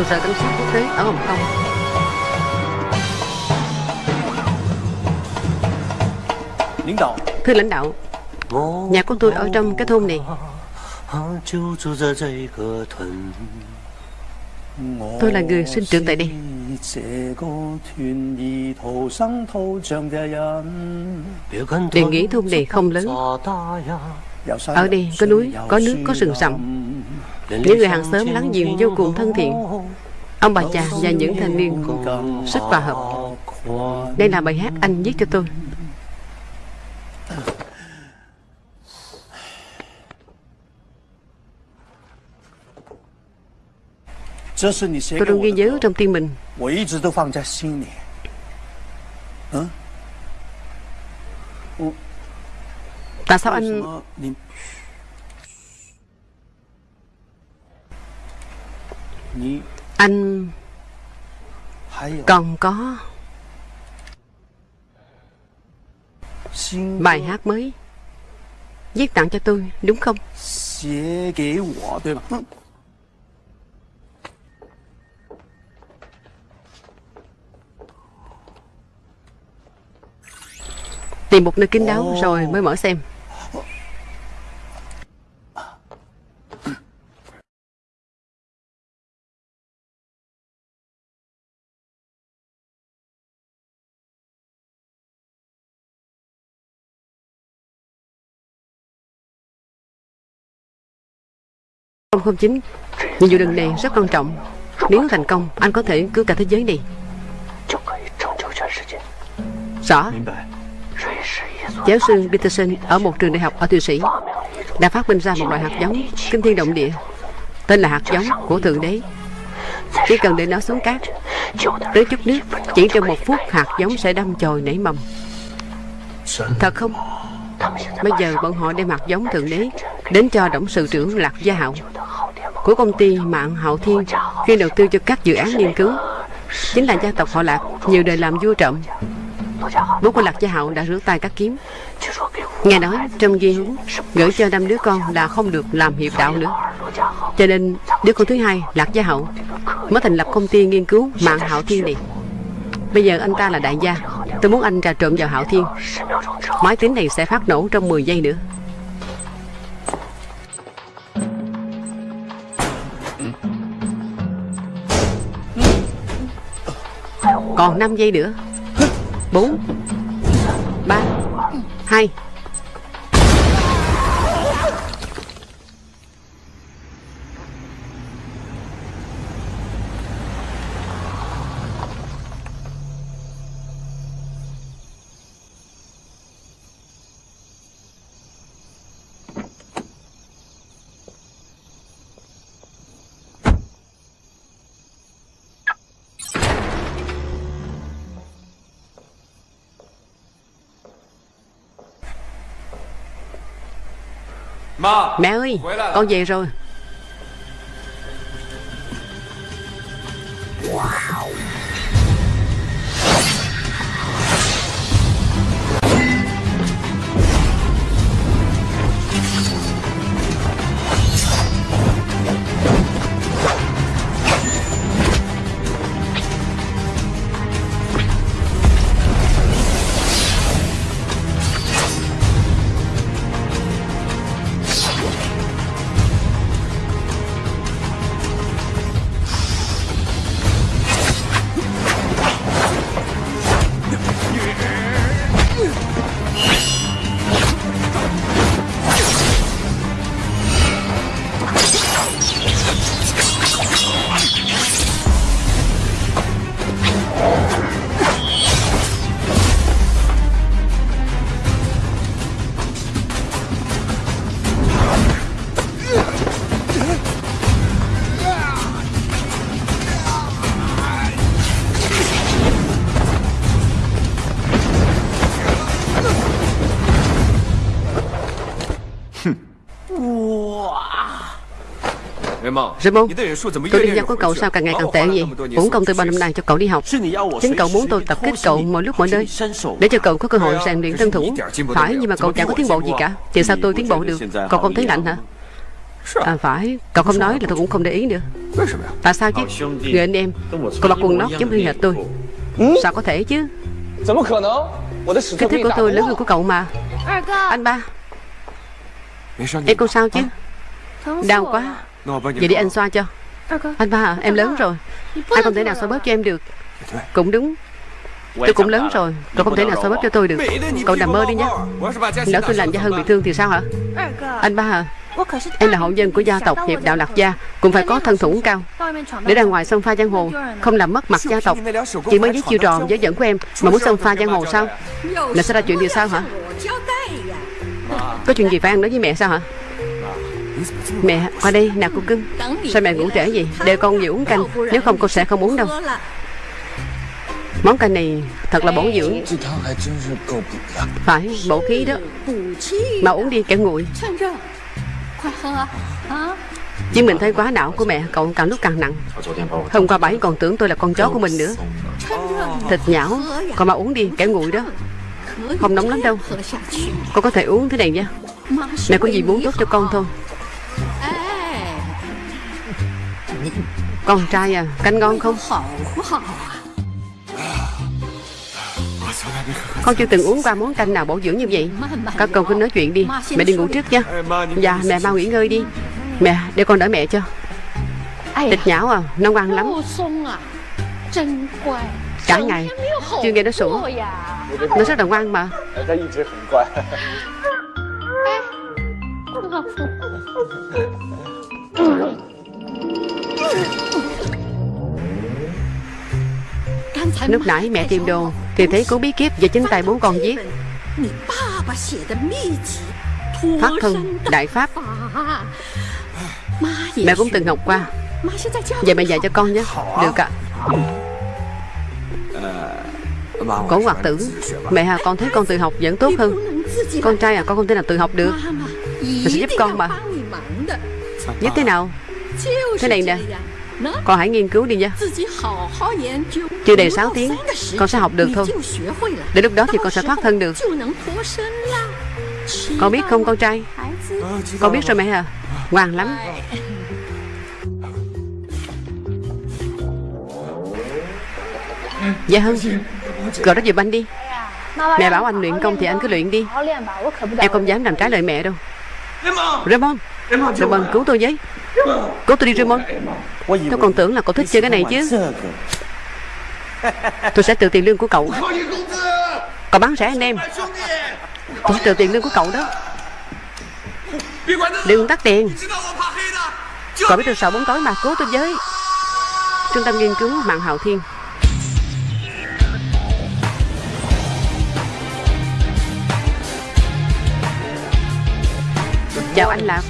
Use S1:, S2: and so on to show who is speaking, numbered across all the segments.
S1: trụ sở cảnh sát quốc tế. Ở Hồng Kông. Thưa lãnh đạo Nhà của tôi ở trong cái thôn này. Tôi là người sinh trưởng tại đây. Đề nghị thôn này không lớn. Ở đây có núi, có nước, có rừng rậm. Những người hàng xóm láng giềng vô cùng thân thiện Ông bà già và những thanh niên rất hòa hợp. Đây là bài hát anh viết cho tôi. Tôi luôn ghi nhớ trong tim mình. Tại sao anh anh còn có bài hát mới viết tặng cho tôi đúng không? Tìm một nơi kín đáo rồi mới mở xem Không không chính Nhiệm vụ lần này rất quan trọng Nếu thành công Anh có thể cứu cả thế giới này Rõ Giáo sư Peterson ở một trường đại học ở Thụy Sĩ đã phát minh ra một loại hạt giống kinh thiên động địa tên là hạt giống của Thượng Đế. Chỉ cần để nó xuống cát, tới chút nước, chỉ trong một phút hạt giống sẽ đâm chồi nảy mầm. Thật không? Bây giờ bọn họ đem hạt giống Thượng Đế đến cho tổng sự trưởng Lạc Gia Hạo của công ty mạng Hậu Thiên khi đầu tư cho các dự án nghiên cứu. Chính là gia tộc họ Lạc, nhiều đời làm vua trộm. Bố của Lạc Gia hậu đã rửa tay các kiếm. Nghe nói, trong ghi hướng Gửi cho năm đứa con là không được làm hiệp đạo nữa. Cho nên, đứa con thứ hai, Lạc Gia Hậu Mới thành lập công ty nghiên cứu mạng Hậu Thiên này. Bây giờ anh ta là đại gia. Tôi muốn anh trà trộn vào Hạo Thiên. Máy tính này sẽ phát nổ trong 10 giây nữa. Còn 5 giây nữa. 4 3 2 Mẹ ơi Con về rồi Raymond Tôi đi giao của cậu sao càng ngày càng tệ vậy？Uổng công từ bao năm nay cho cậu đi học。Chính cậu muốn tôi tập kích cậu mọi lúc mọi nơi Để cho cậu có cơ hội rèn luyện thân thủ。Phải nhưng mà cậu chẳng có tiến bộ gì cả Thì sao tôi tiến bộ được? Cậu không thấy lạnh hả? À phải. Cậu không nói là tôi cũng không để ý nữa. Tại sao chứ? Người anh em Cậu mặc quần lót giống như hệt tôi. Sao có thể chứ? Cái thứ của tôi lớn hơn của cậu mà Anh ba Em không? sao chứ Đau quá Vậy đi anh xoa cho. Anh ba à, em lớn rồi. Anh không thể nào xoa bóp cho em được? Cũng đúng. Tôi cũng lớn rồi. Cậu không thể nào xoa bóp cho tôi được. Cậu nằm mơ đi nhé. Lỡ tôi làm cho hơn bị thương thì sao hả? Anh ba à Em là hậu nhân của gia tộc Hiệp Đạo Lạc Gia Cũng phải có thân thủ cao. Để ra ngoài sông pha giang hồ Không làm mất mặt gia tộc. Chỉ mới giết chiêu trò dễ dẫn của em Mà muốn sông pha giang hồ sao? Là sẽ ra chuyện gì sao hả? Có chuyện gì phải ăn nói với mẹ sao hả Mẹ, qua đây nè cô cưng. Sao mẹ ngủ trễ vậy? Để con về uống canh, Nếu không cô sẽ không uống đâu. Món canh này thật là bổ dưỡng. Phải, bổ khí đó. Mà uống đi, kẻo nguội. Chứ mình thấy quá não của mẹ, Cậu càng lúc càng nặng. Hôm qua bảy còn tưởng tôi là con chó của mình nữa. Thịt nhão, Còn mà uống đi, kẻo nguội đó. Không nóng lắm đâu. Con có thể uống thế này nha. Mẹ có gì muốn tốt cho con thôi. Con trai à Canh ngon không? Con chưa từng uống qua món canh nào bổ dưỡng như vậy. Các con cứ nói chuyện đi. Mẹ đi ngủ trước nha Dạ mẹ mau nghỉ ngơi đi. Mẹ để con đỡ mẹ cho. Thịt nhão à Nó ngoan lắm. Cả ngày. Chưa nghe nó sủa Nó rất là ngoan mà Lúc nãy mẹ tìm đồ, Thì thấy cuốn bí kíp về chính tay bố con viết Phát thân Đại Pháp. Mẹ cũng từng học qua. Vậy mẹ dạy cho con nhé. Được ạ. Cổ hoạt tử, Mẹ à con thấy con tự học vẫn tốt hơn. Con trai à con không thể nào tự học được. Mẹ sẽ giúp con mà Giúp thế nào? Thế này nè, Con hãy nghiên cứu đi nha. Chưa đầy 6 tiếng, Con sẽ học được thôi. Đến lúc đó thì con sẽ thoát thân được. Con biết không, con trai? Con biết rồi mẹ à? Ngoan lắm. Dạ hơn Gọi nó về anh đi. Mẹ bảo anh luyện công thì anh cứ luyện đi. Em không dám làm trái lời mẹ đâu. Raymond Raymond cứu tôi với cố tôi đi, Raymond. Tôi còn tưởng là cậu thích chơi cái này chứ. Tôi sẽ trừ tiền lương của cậu. Cậu bán rẻ anh em. Tôi sẽ trừ tiền lương của cậu đó. Đừng tắt tiền Cậu biết tôi sợ bóng tối mà cố tôi với. Trung tâm nghiên cứu mạng hào thiên. Chào anh Lạc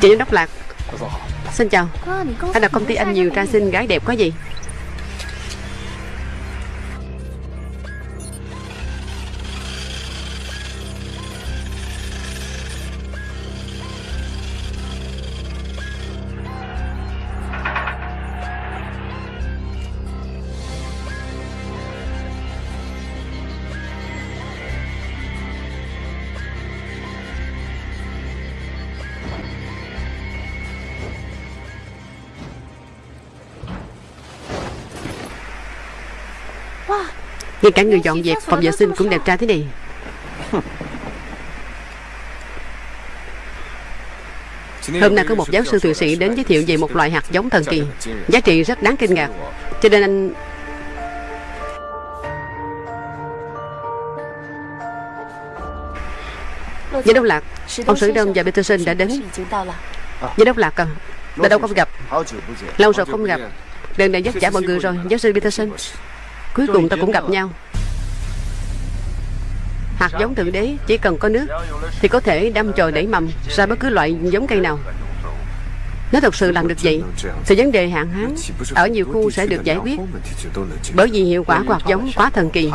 S1: Chị giám đốc Lạc. Xin chào. Anh là công ty anh nhiều trai xinh gái đẹp có gì Ngay cả người dọn dẹp, phòng vệ sinh cũng đẹp trai thế này. Hôm nay có một giáo sư thụy sĩ đến giới thiệu về một loại hạt giống thần kỳ. Giá trị rất đáng kinh ngạc. Cho nên anh Giám đốc Lạc, Ông Sử Đông và Peterson đã đến. Giám đốc Lạc à Đã đâu không gặp. Lâu rồi không gặp. Lần này dắt trả mọi người rồi, Giáo sư Peterson. Cuối cùng ta cũng gặp nhau. Hạt giống thượng đế chỉ cần có nước Thì có thể đâm chồi nảy mầm Ra bất cứ loại giống cây nào. Nếu thật sự làm được vậy. Thì vấn đề hạn hán Ở nhiều khu sẽ được giải quyết. Bởi vì hiệu quả của hạt giống quá thần kỳ.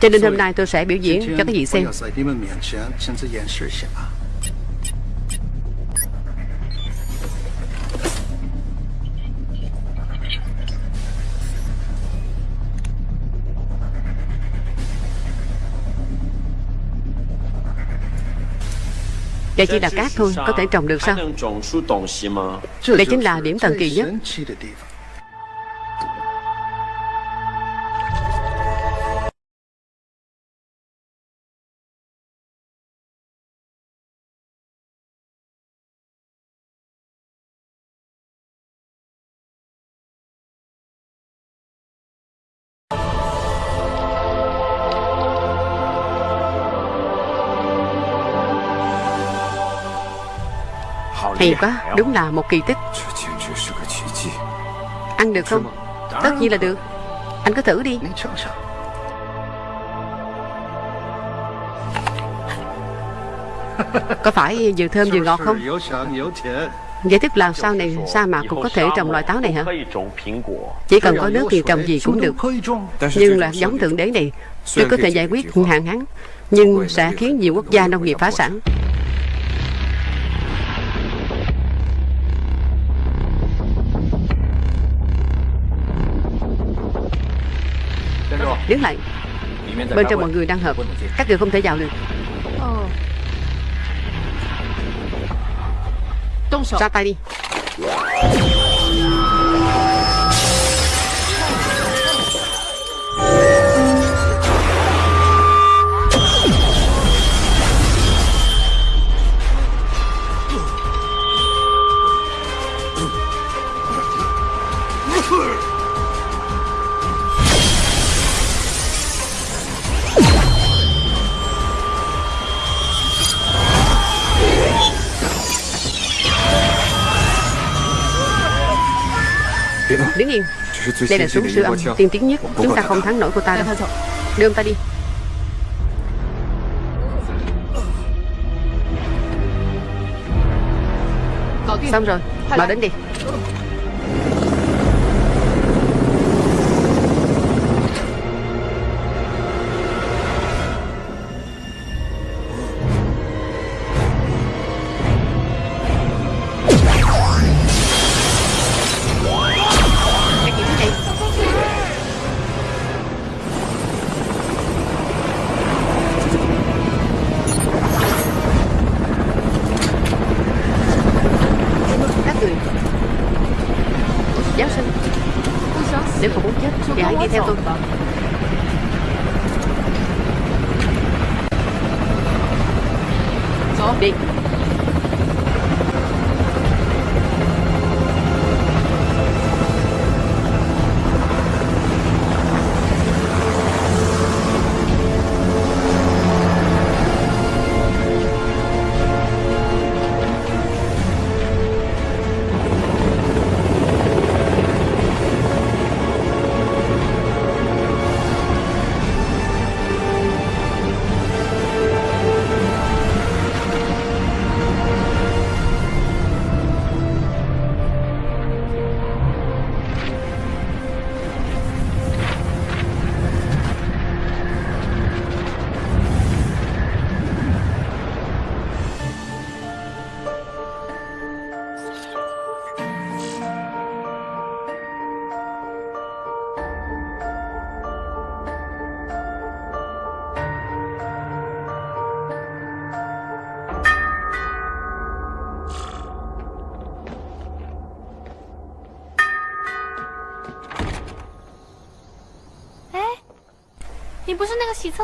S1: Cho nên hôm nay tôi sẽ biểu diễn cho các vị xem Đây chỉ là cát thôi, Có thể trồng được sao? Đây chính là điểm thần kỳ nhất. Hay quá, đúng là một kỳ tích Ăn được không? Tất nhiên là được Anh cứ thử đi Có phải vừa thơm vừa ngọt không? Giải thích là sau này sa mạc cũng có thể trồng loại táo này hả? Chỉ cần có nước thì trồng gì cũng được Nhưng là giống thượng đế này tôi có thể giải quyết hạn hán Nhưng sẽ khiến nhiều quốc gia nông nghiệp phá sản Đứng lại. Bên trong mọi người đang hợp. Các người không thể vào được. Ra tay đi Đứng yên. Đây là súng siêu âm tiên tiến nhất. Chúng ta không thắng nổi cô ta đâu. Đưa ông ta đi. Xong rồi. Bảo đến đi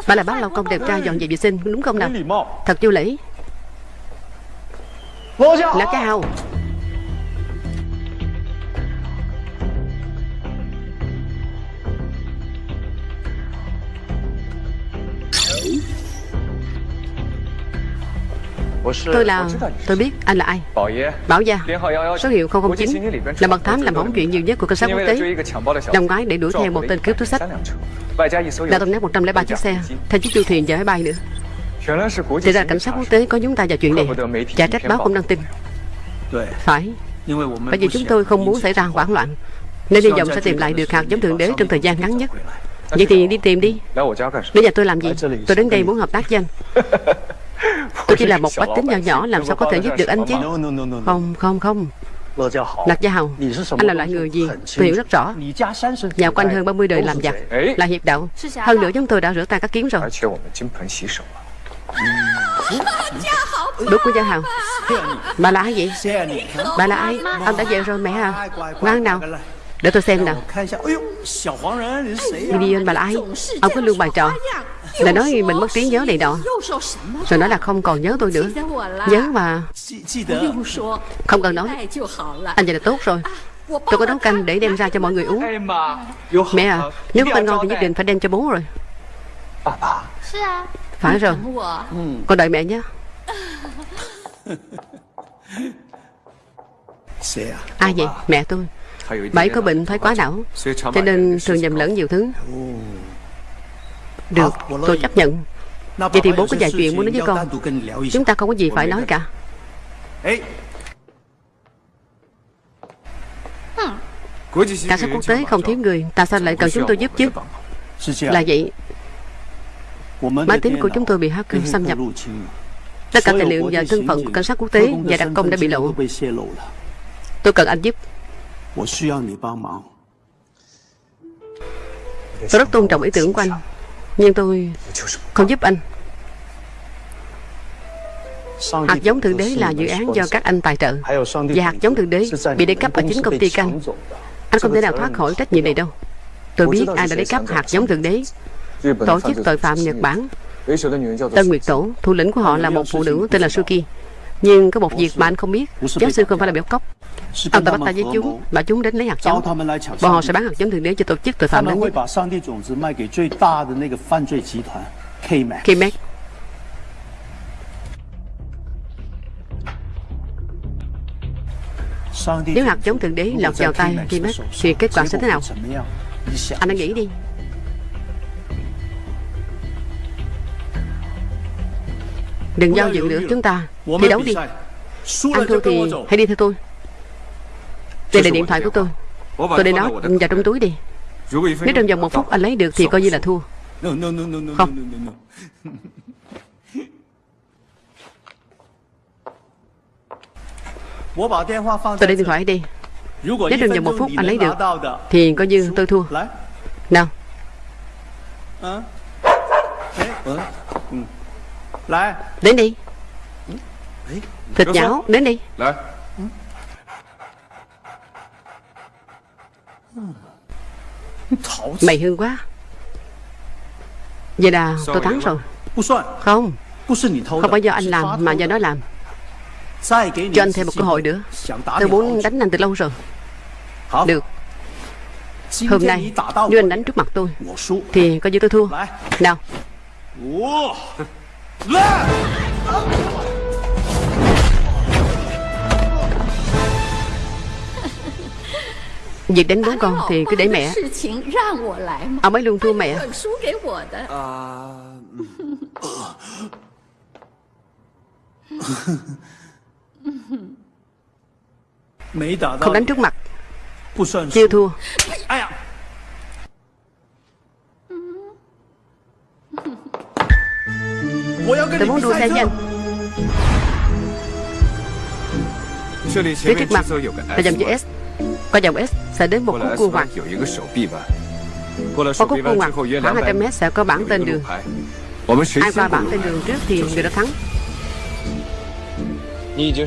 S1: Bà là bác lao công đẹp trai dọn dẹp vệ sinh đúng không nào? Thật vô lễ? Là cái hào Tôi là Tôi biết anh là ai. Bảo gia Số hiệu 009 Là mật thám làm hỏng chuyện nhiều nhất của cảnh sát quốc tế. Năm ngoái để đuổi theo một tên cướp túi sách. Đã tông nát 103 chiếc xe. Theo chiếc du thuyền và máy bay nữa. Thì ra cảnh sát quốc tế có chúng ta vào chuyện này. Chả trách báo không đăng tin. Phải. Bởi vì chúng tôi không muốn xảy ra hoảng loạn. Nên hy vọng sẽ tìm lại được hạt giống thượng đế trong thời gian ngắn nhất. Vậy thì đi tìm đi. Đến nhà tôi làm gì? Tôi đến đây muốn hợp tác với anh Tôi chỉ là một bách tính nhỏ nhỏ Làm sao có thể giúp được anh chứ? Không không không. Lạc Gia Hầu. Anh là loại người gì? Tôi hiểu rất rõ. Nhà quanh hơn 30 đời làm giặc. Là hiệp đạo. Hơn nữa chúng tôi đã rửa tay các kiến rồi. Đúng của Gia Hầu. Bà là ai vậy? Bà là ai? Ông đã về rồi mẹ à? Ngoan nào. Để tôi xem nào. Vivian bà là ai? Ông có lương bài trò là nói mình mất trí nhớ này nọ Rồi nói là không còn nhớ tôi nữa. Nhớ mà. Không cần nói. Anh vậy là tốt rồi. Tôi có nấu canh để đem ra cho mọi người uống. Mẹ à Nếu canh ngon thì nhất định phải đem cho bố rồi. Phải rồi. Con đợi mẹ nhé. Ai vậy? Mẹ tôi. Bà ấy có bệnh thoái quá não. Cho nên thường nhầm lẫn nhiều thứ. Được, tôi chấp nhận. Vậy thì bố có vài chuyện muốn nói với con. Chúng ta không có gì phải nói cả. Cảnh sát quốc tế không thiếu người Tại sao lại cần chúng tôi giúp chứ. Là vậy Máy tính của chúng tôi bị hacker xâm nhập. Tất cả tài liệu và thân phận của cảnh sát quốc tế và đặc công đã bị lộ. Tôi cần anh giúp. Tôi rất tôn trọng ý tưởng của anh. Nhưng tôi không giúp anh. Hạt giống Thượng Đế là dự án do các anh tài trợ. Và hạt giống Thượng Đế bị để cấp ở chính công ty canh Anh không thể nào thoát khỏi trách nhiệm này đâu. Tôi biết ai đã lấy cắp hạt giống Thượng Đế. Tổ chức tội phạm Nhật Bản. Tân Nguyệt Tổ, Thủ lĩnh của họ là một phụ nữ tên là Suki. Nhưng có một việc mà anh không biết. Giáo sư không phải là béo cốc. Ông ta bắt tay với chúng Bảo chúng đến lấy hạt giống. Bọn họ sẽ bán hạt giống Thượng Đế cho tổ chức tội phạm lớn nhất. K-Mac Nếu hạt giống Thượng Đế lọt vào tay K-Mac Thì kết quả sẽ thế nào? Anh hãy nghĩ đi Đừng giao dự nữa chúng ta. Thi đấu đi. Anh thua thì hãy đi theo tôi. Đây là điện thoại của tôi. Tôi để nó vào trong túi đi. Nếu trong vòng một phút anh lấy được Thì coi như là thua. Không. Tôi để điện thoại đi. Nếu trong vòng một phút anh lấy được Thì coi như tôi thua. Nào Đến đi. Thịt nhão Đến đi. Mày hương quá. Vậy là tôi thắng rồi. Không. Không phải do anh làm mà do nó làm. Cho anh thêm một cơ hội nữa. Tôi muốn đánh anh từ lâu rồi. Được. Hôm nay Nếu anh đánh trước mặt tôi Thì coi như tôi thua. Nào Việc đánh bố con thì cứ để mẹ. Ông ấy luôn thua mẹ. Không đánh trước mặt. Chưa thua Tôi muốn đua xe với anh Phía trước mặt là dòng chữ S. Qua dòng S sẽ đến một khúc cua ngoặt Qua khúc cua ngoặt khoảng 200 mét sẽ có bảng tên đường. Ai qua bảng tên đường trước thì người đó thắng.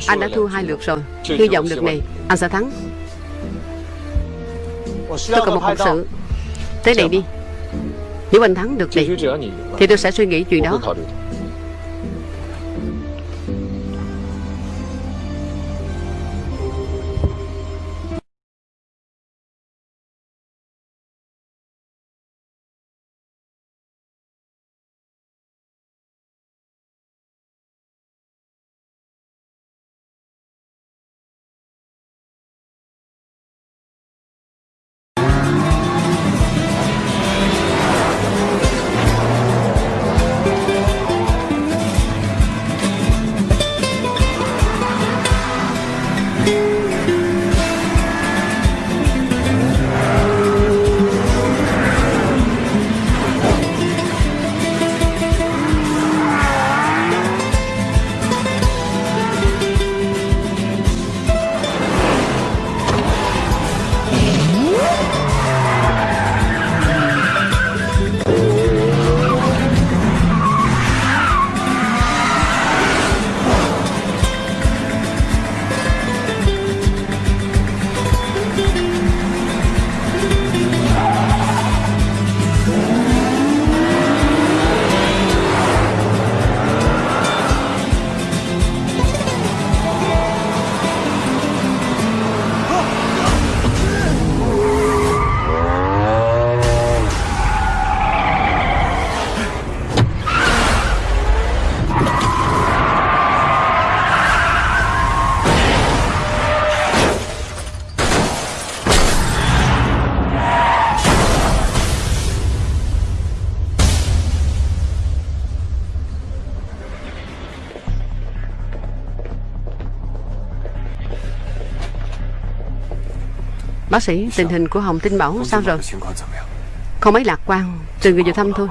S1: Anh đã thua hai lượt rồi. Hy vọng lượt này anh sẽ thắng. Tôi cần một hộp sự. Tới đây đi. Nếu anh thắng được thì Thì tôi sẽ suy nghĩ chuyện đó Bác sĩ, tình hình của Hồng Tinh Bảo sao rồi? Không mấy lạc quan Từ người vào thăm thôi.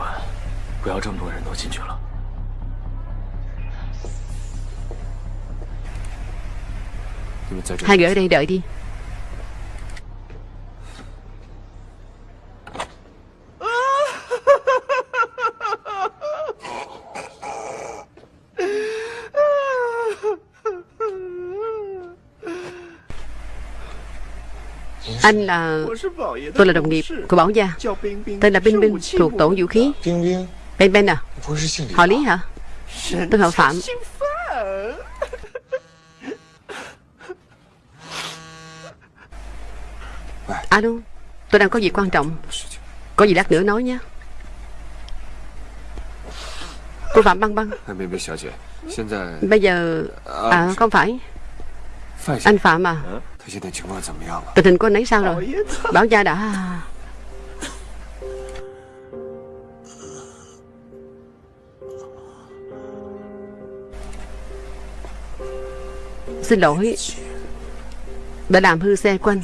S1: Hai người ở đây đợi đi Anh là Tôi là đồng nghiệp của Bảo Gia. Tên là Binh Binh Thuộc tổ vũ khí. Ben Ben à? Họ Lý hả? Tôi họ Phạm. Alo Tôi đang có việc quan trọng. Có gì lát nữa nói nhé. Cô Phạm Băng Băng. Bây giờ À không phải. Anh Phạm à Tình hình của anh ấy sao rồi? Bảo gia đã. Xin lỗi. Đã làm hư xe của anh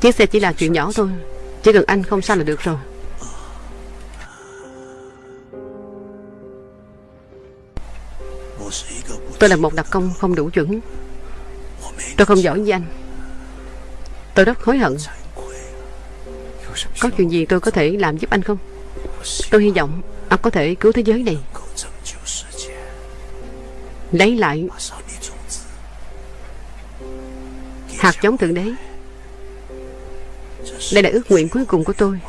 S1: Chiếc xe chỉ là chuyện nhỏ thôi. Chỉ cần anh không sao là được rồi. Tôi là một đặc công không đủ chuẩn Tôi không giỏi với anh. Tôi rất hối hận. Có chuyện gì tôi có thể làm giúp anh không? Tôi hy vọng Anh có thể cứu thế giới này. Lấy lại Hạt giống thượng đế. Đây là ước nguyện cuối cùng của tôi.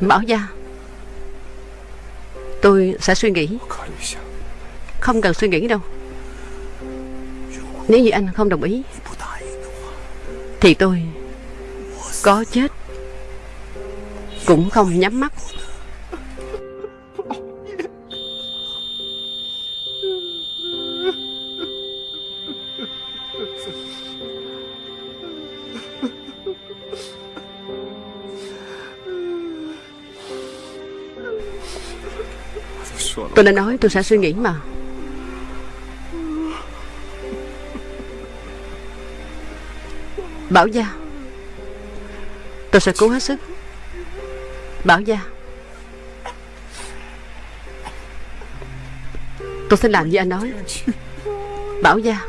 S1: Bảo gia Tôi sẽ suy nghĩ. Không cần suy nghĩ đâu nếu như anh không đồng ý, Thì tôi Có chết. Cũng không nhắm mắt. Tôi đã nói tôi sẽ suy nghĩ mà. Bảo Gia. Tôi sẽ cố hết sức. Bảo Gia. Tôi sẽ làm như anh nói. Bảo Gia.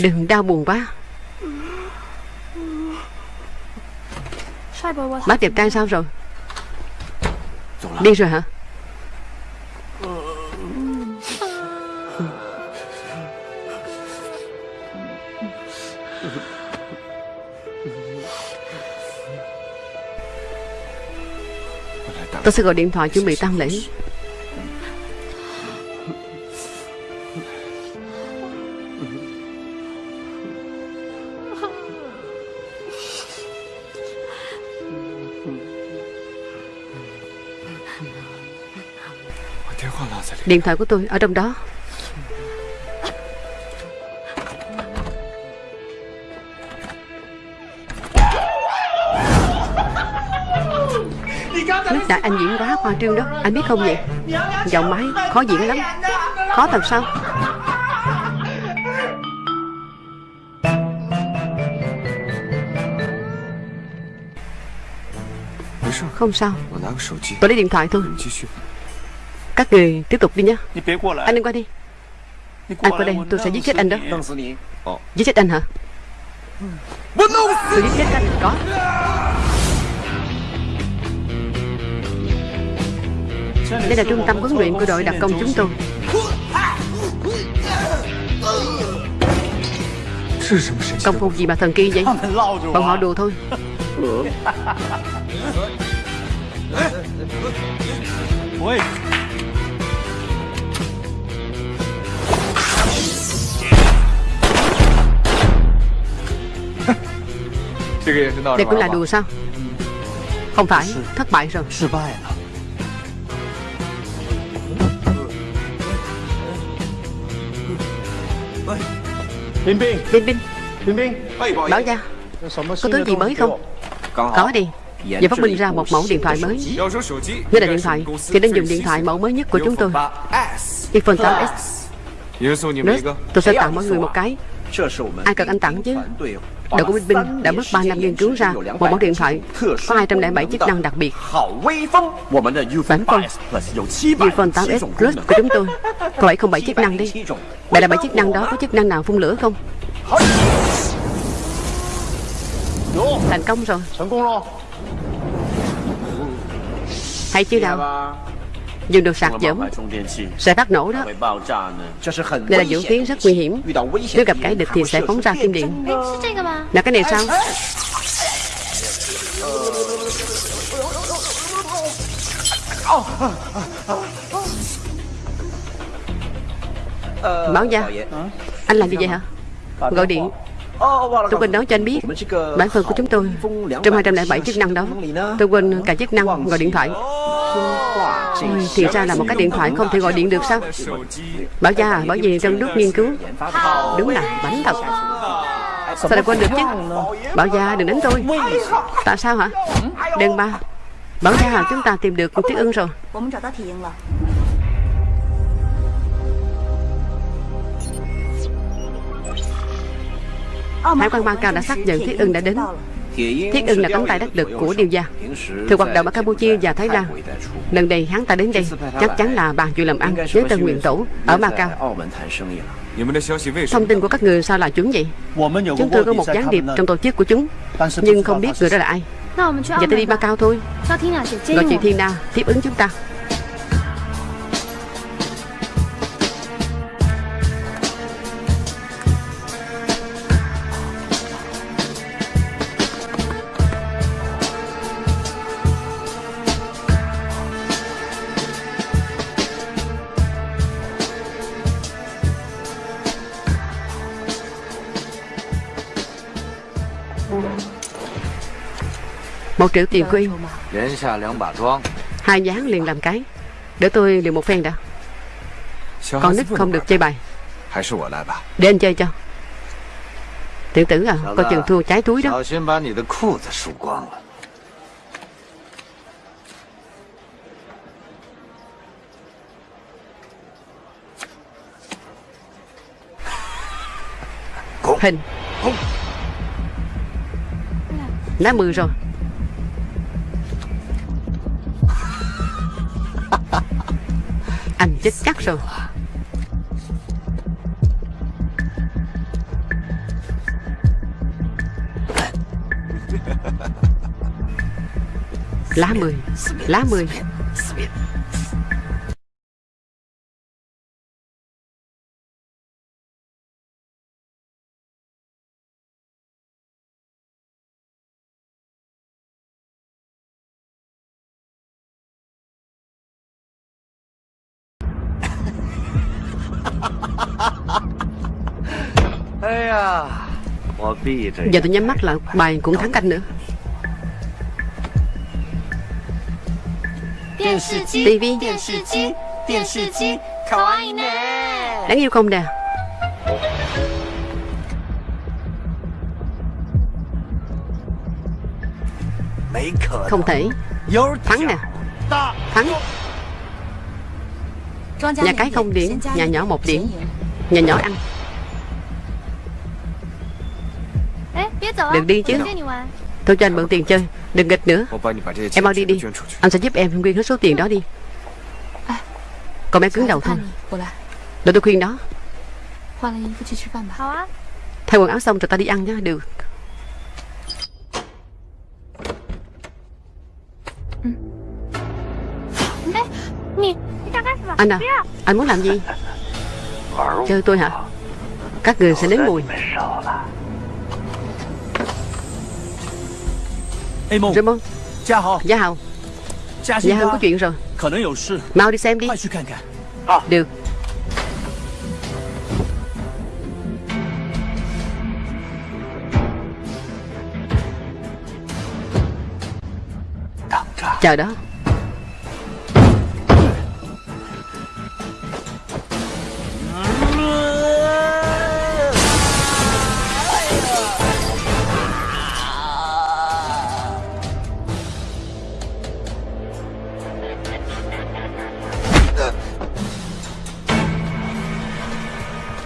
S1: Đừng đau buồn quá. Bác đẹp trai sao rồi? Đi rồi hả? Tôi sẽ gọi điện thoại chuẩn bị tăng lễ Điện thoại của tôi ở trong đó. Lúc nãy anh diễn quá khoa trương đó, Anh biết không vậy? Giọng máy khó diễn lắm. Khó thật sao? Không sao. Tôi lấy điện thoại thôi. Các người tiếp tục đi nhé Anh đừng qua đi. Anh qua đây tôi sẽ giết chết anh đó. Giết chết anh hả? Tôi giết chết anh Có Đây là trung tâm huấn luyện của đội đặc công chúng tôi. Công phu gì mà thần kỳ vậy? Bọn họ đùa thôi Đây cũng là đùa sao? Không phải Thất bại rồi.
S2: Bin Bin.
S1: Bin Bin.
S2: Bin Bin.
S1: Bảo gia Có thứ gì mới không? Có. Đi. Giờ phát minh ra một mẫu điện thoại mới. Nếu là điện thoại. Thì nên dùng điện thoại mẫu mới nhất của chúng tôi. iPhone 8s Nurse, tôi sẽ tặng mọi người một cái Ai cần anh tặng chứ Đội của Bin Bin đã mất 3 năm nghiên cứu ra một mẫu điện thoại có 207 chức năng đặc biệt. Bản phong Ufone 8S Plus của chúng tôi có 707 chức năng đi. Vậy là 7 chức năng đó có chức năng nào phun lửa không? Thành công rồi. Hay chưa nào? Dùng đồ sạc dẫm Sẽ phát nổ đó. Đây là vũ khí rất nguy hiểm. Nếu gặp kẻ địch thì sẽ phóng ra kim điện Là cái này sao? Báo gia Anh làm gì vậy hả? Gọi điện Tôi quên nói cho anh biết Bản thân của chúng tôi Trong 207 chức năng đó. Tôi quên cả chức năng gọi điện thoại. Ôi, Thì ra là một cái điện thoại không thể gọi điện được sao? Bảo gia à, bởi vì trong lúc nghiên cứu. Đúng là bánh thật. Sao lại quên được chứ? Bảo gia đừng đánh tôi. Tại sao hả? Đừng ba. Bảo gia à, chúng ta tìm được Tiết ưng rồi. Hải quan Macau đã xác nhận Thiết ưng đã đến. Thiết ưng là cánh tay đắc lực của điều gia. Thường hoạt động ở Campuchia và Thái Lan. Lần này hắn ta đến đây Chắc chắn là bàn chuyện làm ăn với Tân Nguyện Tổ Ở Macau. Thông tin của các người sao là chuẩn vậy? Chúng tôi có một gián điệp trong tổ chức của chúng Nhưng không biết người đó là ai. Vậy tôi đi Macau thôi. Gọi chị Thiên Na tiếp ứng chúng ta Một triệu tiền quy Hai dáng liền làm cái. Để tôi liền một phen đã. Con nít không được chơi bài. Để anh chơi cho. Tiểu tử à Coi chừng thua trái túi đó. Hình. Lá mười rồi Anh chết chắc rồi. Lá mười Lá mười. Giờ tôi nhắm mắt là bài cũng thắng canh nữa. TV Đáng yêu không nè? Không thể. Thắng nè. Thắng Nhà cái không điểm Nhà nhỏ một điểm Nhà nhỏ ăn. Đừng đi chứ. Tôi cho anh mượn tiền chơi Đừng nghịch nữa. Em mau đi đi. Anh sẽ giúp em quyên hết số tiền đó đi. Còn bé cứng đầu thôi. Để tôi khuyên đó. Thay quần áo xong rồi ta đi ăn nhá Được Anh à Anh muốn làm gì? Chơi tôi hả? Các người sẽ nếm mùi. Raymond Gia Hào Gia Hào có chuyện rồi. Mau đi xem đi. Được. Chờ đó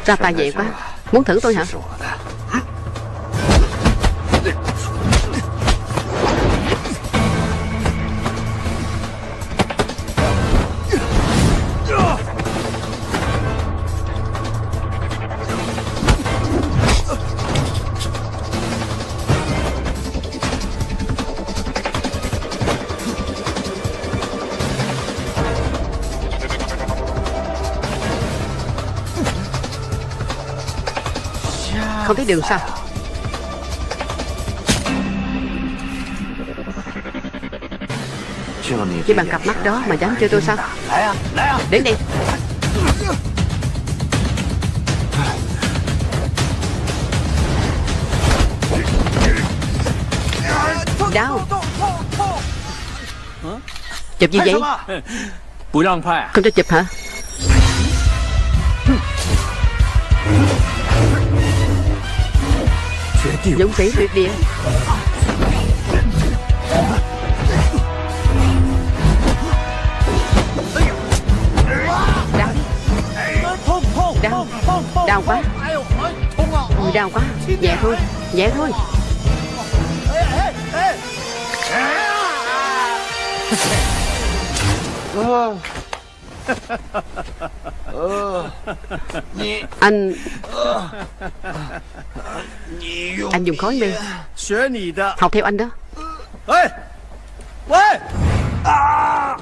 S1: Ra tài vậy quá. Muốn thử tôi hả? Thấy đường sao? Chỉ bằng cặp mắt đó mà dám chơi tôi sao? Đến đi Đau. Chụp gì vậy? Không cho chụp hả Dũng sĩ tuyệt địa Đau. Đau. Đau quá. Đau quá. Nhẹ thôi. Nhẹ thôi. Anh Anh dùng khói mê Học theo anh đó. À!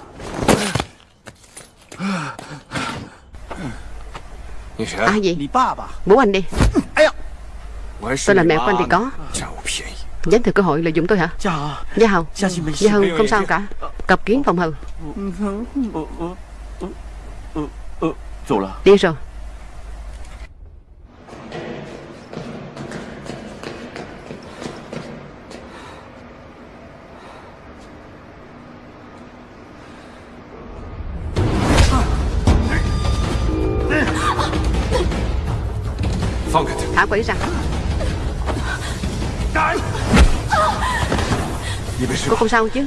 S1: Gì Bố anh đi. Tôi là mẹ của anh thì có. Dám thừa cơ hội lợi dụng tôi hả? Gia Hầu. Gia Hầu không sao cả. Cặp kiến phòng hầu. Đi rồi Thả quỷ ra. Cô không sao chứ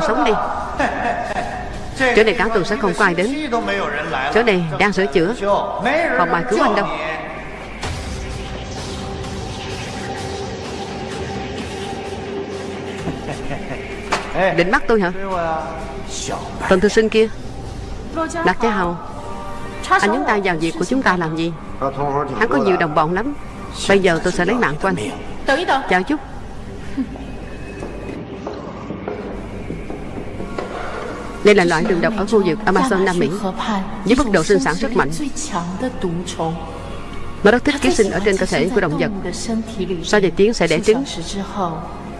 S1: còn sống đi. Chỗ này cả tuần sẽ không có ai đến. Chỗ này đang sửa chữa. Không ai cứu anh đâu? Định bắt tôi hả? Tần thư sinh kia. Lạc Gia Hầu. Anh nhúng tay vào việc của chúng ta làm gì? Hắn có nhiều đồng bọn lắm. Bây giờ tôi sẽ lấy mạng của anh. Chào chút Đây là loại đường độc ở khu vực Amazon Nam Mỹ. Với mức độ sinh sản rất mạnh. Nó rất thích ký sinh ở trên cơ thể của động vật. Sau vài tiếng sẽ đẻ trứng.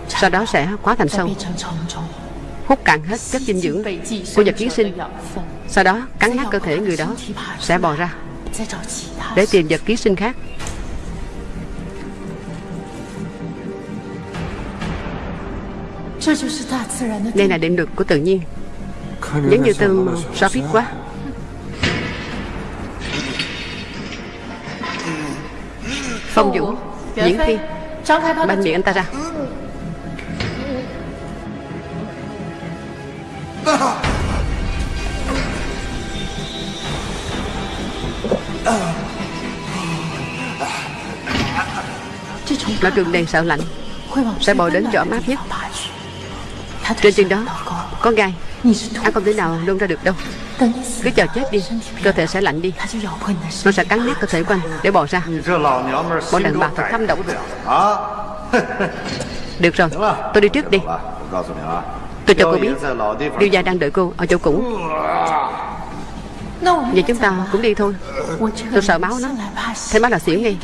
S1: Sau đó sẽ hóa thành sâu. Hút cạn hết chất dinh dưỡng của vật ký sinh. Sau đó, cắn nát cơ thể người đó, Sẽ bò ra. Để tìm vật ký sinh khác. Đây là định luật của tự nhiên. Giống như tương so phít quá. Phong Dũng Diễn Phi. Banh miệng anh ta ra. Loại đường đèn sợ lạnh Sẽ bò đến chỗ ấm áp nhất. Trên chân đó Có gai Anh không thể nào nôn ra được đâu. Cứ chờ chết đi Cơ thể sẽ lạnh đi. Nó sẽ cắn nát cơ thể của anh Để bò ra. Bọn đàn bà thật thâm độc Được rồi Tôi đi trước đi. Tôi cho cô biết Điêu gia đang đợi cô ở chỗ cũ. Vậy chúng ta cũng đi thôi. Tôi sợ máu lắm Thấy máu là xỉu ngay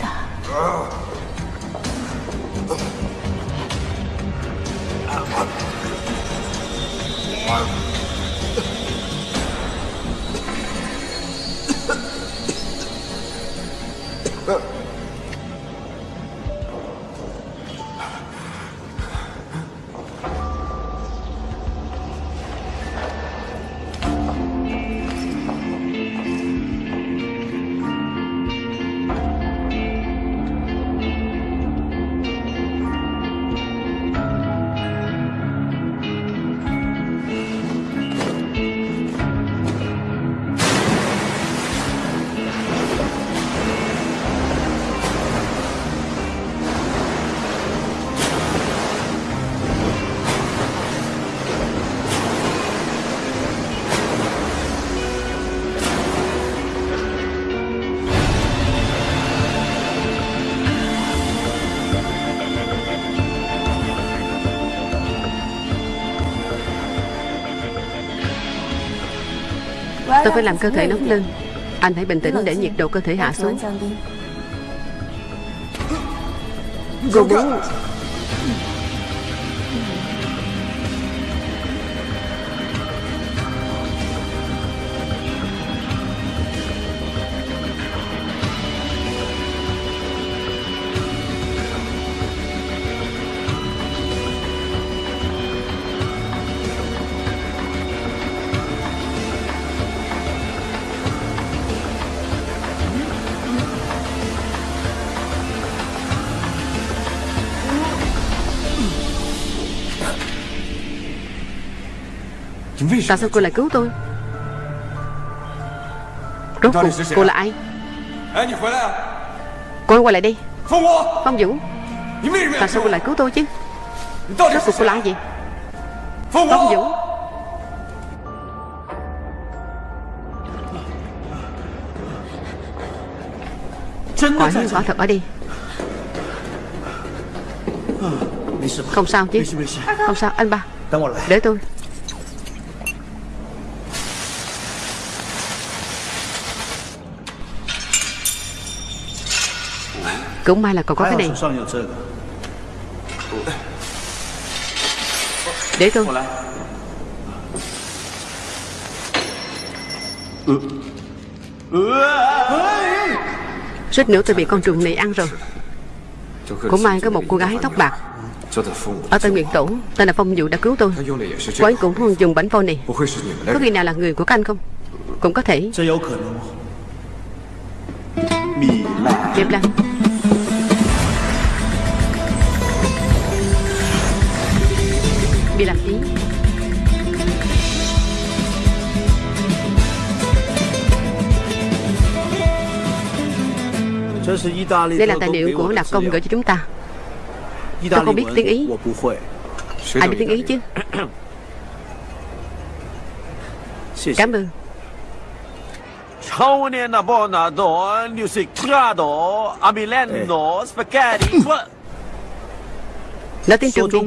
S1: Tôi phải làm cơ thể nóng lên. Anh hãy bình tĩnh để nhiệt độ cơ thể hạ xuống. Cô muốn Tại sao cô lại cứu tôi? Rốt cuộc cô là ai? Cô quay lại đi. Phong Vũ. Tại sao cô lại cứu tôi chứ? Rốt cuộc cô là ai vậy? Phong Vũ. Quả nhiên quả thật ở đây. Không sao chứ. Không sao anh ba. Để tôi Cũng may là còn có cái này. Để tôi. Suýt nữa tôi bị con trùng này ăn rồi. Cũng may có một cô gái tóc bạc. Ở Tân Nguyện Tổ Tên là Phong Dụ đã cứu tôi. Cô ấy cũng dùng bánh phôi này. Có khi nào là người của các anh không? Cũng có thể. Diệp Lan Đây là tài liệu của đặc công gửi cho chúng ta. Tôi không biết tiếng Ý. Ai biết tiếng Ý chứ Cảm ơn.
S2: Amileno, spaghetti.
S1: Nói tiếng Trung đi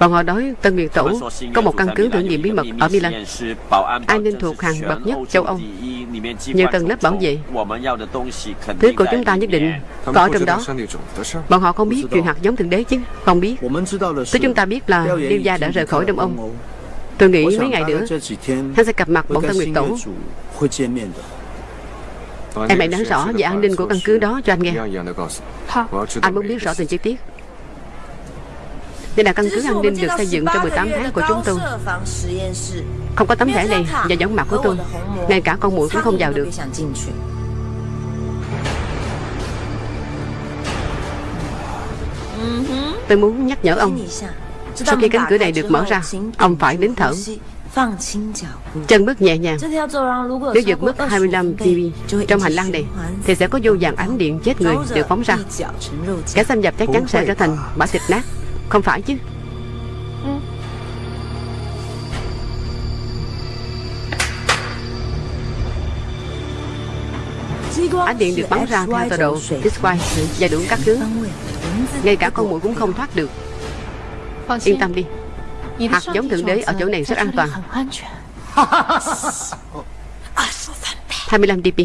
S1: Bọn họ nói Tân Nguyệt Tổ có một căn cứ thử nghiệm bí mật ở Milan. An ninh thuộc hàng bậc nhất châu Âu? Nhiều tầng lớp bảo vệ. Thứ của chúng ta nhất định có trong đó. Bọn họ không biết chuyện hạt giống thượng đế chứ? Không biết. Thứ chúng ta biết là Liêu Gia đã rời khỏi Đông Ông Tôi nghĩ mấy ngày nữa Hắn sẽ gặp mặt bọn Tân Nguyệt Tổ. Em hãy nói rõ về an ninh của căn cứ đó cho anh nghe. Anh muốn biết rõ từng chi tiết đây là căn cứ an ninh được xây dựng trong 18 tháng của chúng tôi. Không có tấm thẻ này và giống mặt của tôi. Ngay cả con muỗi cũng không vào được. Tôi muốn nhắc nhở ông. Sau khi cánh cửa này được mở ra, Ông phải đến thở. Chân bước nhẹ nhàng. Nếu vượt mức 25 TV trong hành lang này, Thì sẽ có vô vàng ánh điện chết người được phóng ra. Kẻ xâm nhập chắc chắn sẽ trở thành bã thịt nát. Không phải chứ. Ừ. Ánh điện được bắn ra theo tọa độ Disquay và đủ các hướng Ngay cả con mũi cũng không thoát được. Yên tâm đi. Hạt giống thượng đế ở chỗ này rất an toàn. 25 dp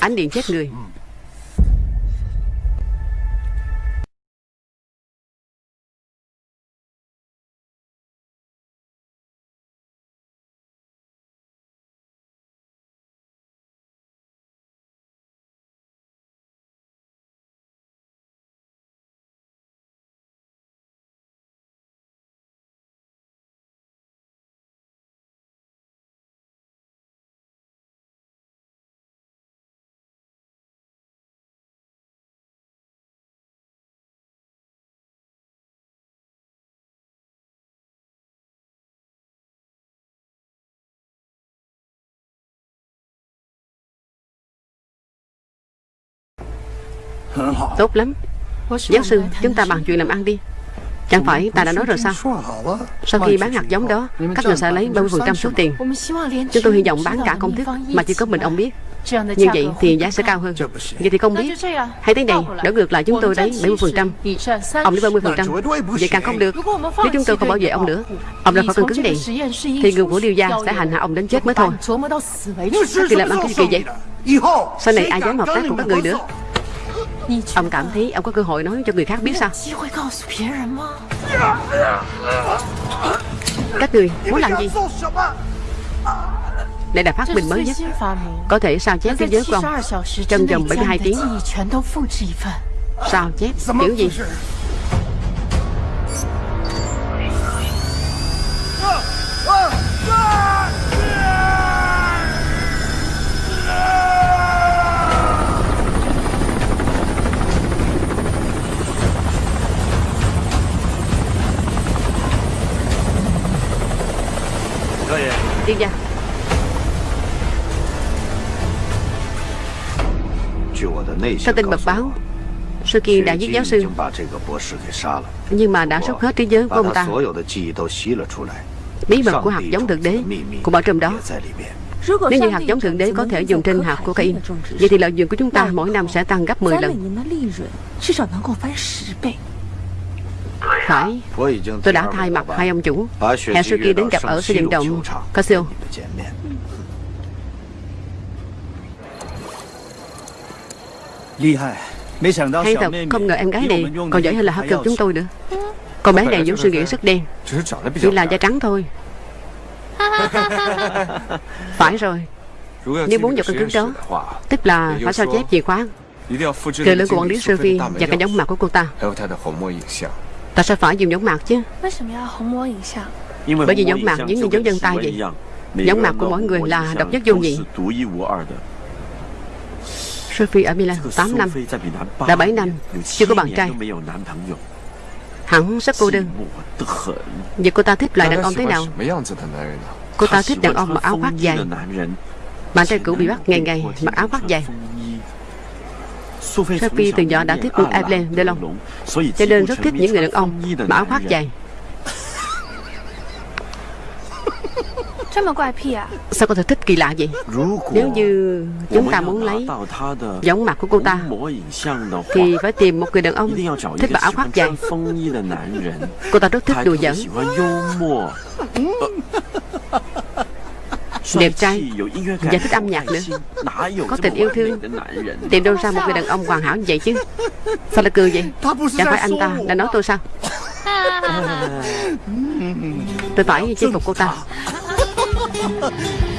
S1: Ánh điện chết người Tốt lắm. Giáo sư chúng ta bàn chuyện làm ăn đi. Chẳng phải ta đã nói rồi sao? Sau khi bán hạt giống đó Các người sẽ lấy 30% số tiền. Chúng tôi hy vọng bán cả công thức Mà chỉ có mình ông biết. Như vậy thì giá sẽ cao hơn. Vậy thì không biết. Hay thế này Đỡ ngược lại chúng tôi lấy 70% Ông lấy 30% Vậy càng không được. Nếu chúng tôi không bảo vệ ông nữa Ông ra khỏi căn cứ này Thì người của Liêu Gia sẽ hành hạ ông đến chết mới thôi. Thì làm ăn cái gì vậy? Sau này ai dám hợp tác cùng các người nữa Ông cảm thấy ông có cơ hội nói cho người khác biết sao? Các người muốn làm gì? Đây là phát minh mới nhất Có thể sao chép thế giới của ông? Trong vòng 72 tiếng. Sao chép? Kiểu gì Đi ra Theo tin mật báo Sư Kiên đã giết giáo sư. Nhưng mà đã rút hết trí nhớ của ông ta. Bí mật của hạt giống thượng đế Cũng ở trong đó. Nếu như hạt giống thượng đế có thể dùng trên hạt cocaine Vậy thì lợi nhuận của chúng ta mỗi năm sẽ tăng gấp 10 lần phải. Tôi đã thay mặt hai ông chủ. Hẹn sư kia đến gặp ở sân vận động Casio Hay thật không ngờ em gái này còn giỏi hơn là Cực chúng tôi nữa. Con bé này vốn suy nghĩ rất đen. Chỉ là da trắng thôi. Phải rồi. Nếu muốn vào căn cứ đó Tức là phải sao chép chìa khóa. Kề lưng của quản lý Sophie Và cả giống mặt của cô ta Tại sao phải dùng giống mặt chứ. Bởi vì giống mặt giống như dấu chân tay vậy。Giống mặt của mỗi người là độc nhất vô nhị。Sophie ở Milan 8 năm Đã 7 năm Chưa có bạn trai Hẳn rất cô đơn。Vậy cô ta thích loại đàn ông thế nào？Cô ta thích đàn ông mặc áo khoác dài。Bạn trai cũ bị bắt ngày ngày mặc áo khoác dài Sophie từ nhỏ đã thích Evelyn Delon. Cho nên rất thích những người đàn ông mặc áo khoác dài. Sao có thể thích kỳ lạ vậy? Nếu như chúng ta muốn lấy giống mặt của cô ta Thì phải tìm một người đàn ông thích mặc áo khoác dài. Cô ta rất thích đùa giỡn Đẹp trai. Và thích âm nhạc nữa. Có tình yêu thương. Tìm đâu ra một người đàn ông hoàn hảo như vậy chứ? Sao lại cười vậy? Chẳng phải anh ta đã nói tôi sao? Tôi phải chinh phục cô ta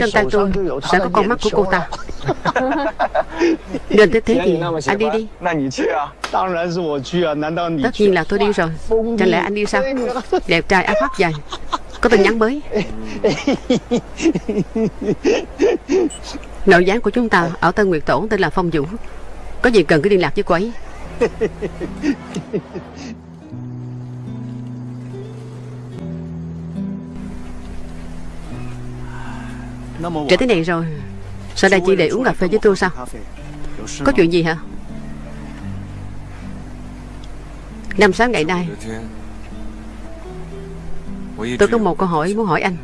S1: Trong tay tôi sẽ có con mắt của cô ta. Gần tới thế thì anh đi đi. Tất nhiên là tôi đi rồi. Chẳng lẽ anh đi sao? Đẹp trai áo khoác dài Có tin nhắn mới. Nội gián của chúng ta ở Tân Nguyệt Tổ tên là Phong Vũ. Có gì cần cứ liên lạc với cô ấy Trễ thế này rồi. Sao đây chỉ để uống cà phê với tôi sao? Có chuyện gì hả? Năm sáu ngày nay, Tôi có một câu hỏi muốn hỏi anh.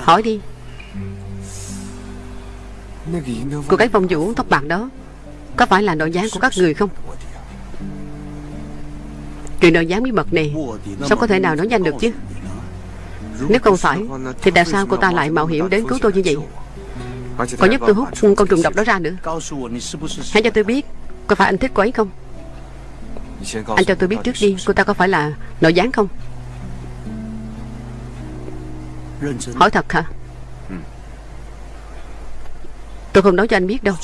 S1: Hỏi đi. Cô gái phong vũ tóc bạc đó, Có phải là nội gián của các người không? Chuyện nội gián bí mật này, Sao có thể nào nói nhanh được chứ? Nếu không phải, Thì tại sao cô ta lại mạo hiểm đến cứu tôi như vậy? Còn nhất tôi hút con trùng độc đó ra nữa. Hãy cho tôi biết Có phải anh thích cô ấy không? Anh cho tôi biết trước đi, Cô ta có phải là nội gián không? Hỏi thật hả? Tôi không nói cho anh biết đâu.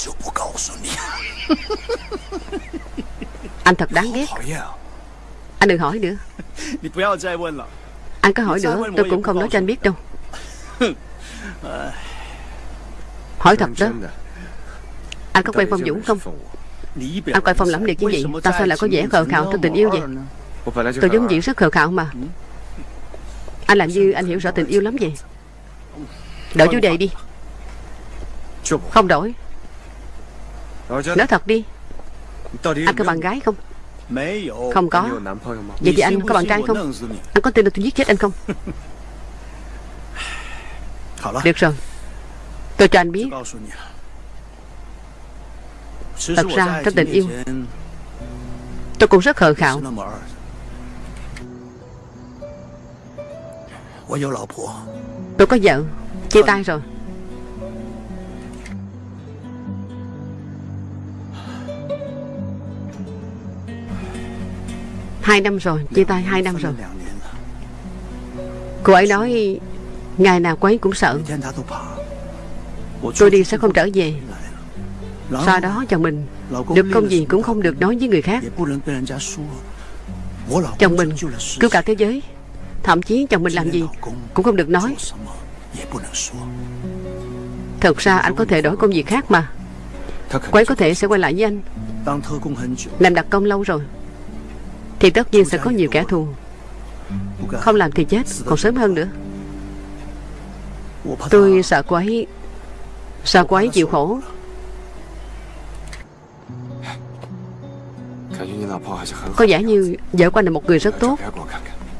S1: Anh thật đáng ghét. Anh đừng hỏi nữa. Anh có hỏi nữa Tôi cũng không nói cho anh biết đâu. Hỏi thật đó. Anh có quen Phong Dũng không? Anh coi Phong lẫm liệt như vậy Tại sao lại có vẻ khờ khạo trong tình yêu vậy. Tôi vốn dĩ rất khờ khạo mà. Anh làm như anh hiểu rõ tình yêu lắm vậy? Đổi chủ đề đi. Không đổi. Nói thật đi. Anh có bạn gái không Không có. Vậy thì anh có bạn trai không? Anh có tin là tôi giết chết anh không? Được rồi. Tôi cho anh biết. Thật ra trong tình yêu. Tôi cũng rất khờ khạo. Tôi có vợ Chia tay rồi Hai năm rồi, chia tay hai năm rồi. Cô ấy nói Ngày nào cô ấy cũng sợ. Tôi đi sẽ không trở về. Sau đó chồng mình Được công gì cũng không được nói với người khác. Chồng mình cứu cả thế giới. Thậm chí chồng mình làm gì Cũng không được nói. Thật ra anh có thể đổi công việc khác mà. Cô ấy có thể sẽ quay lại với anh. Làm đặc công lâu rồi. Thì tất nhiên sẽ có nhiều kẻ thù. Không làm thì chết, Còn sớm hơn nữa. Tôi sợ cô ấy, Sợ cô ấy chịu khổ. Có vẻ như vợ của anh là một người rất tốt.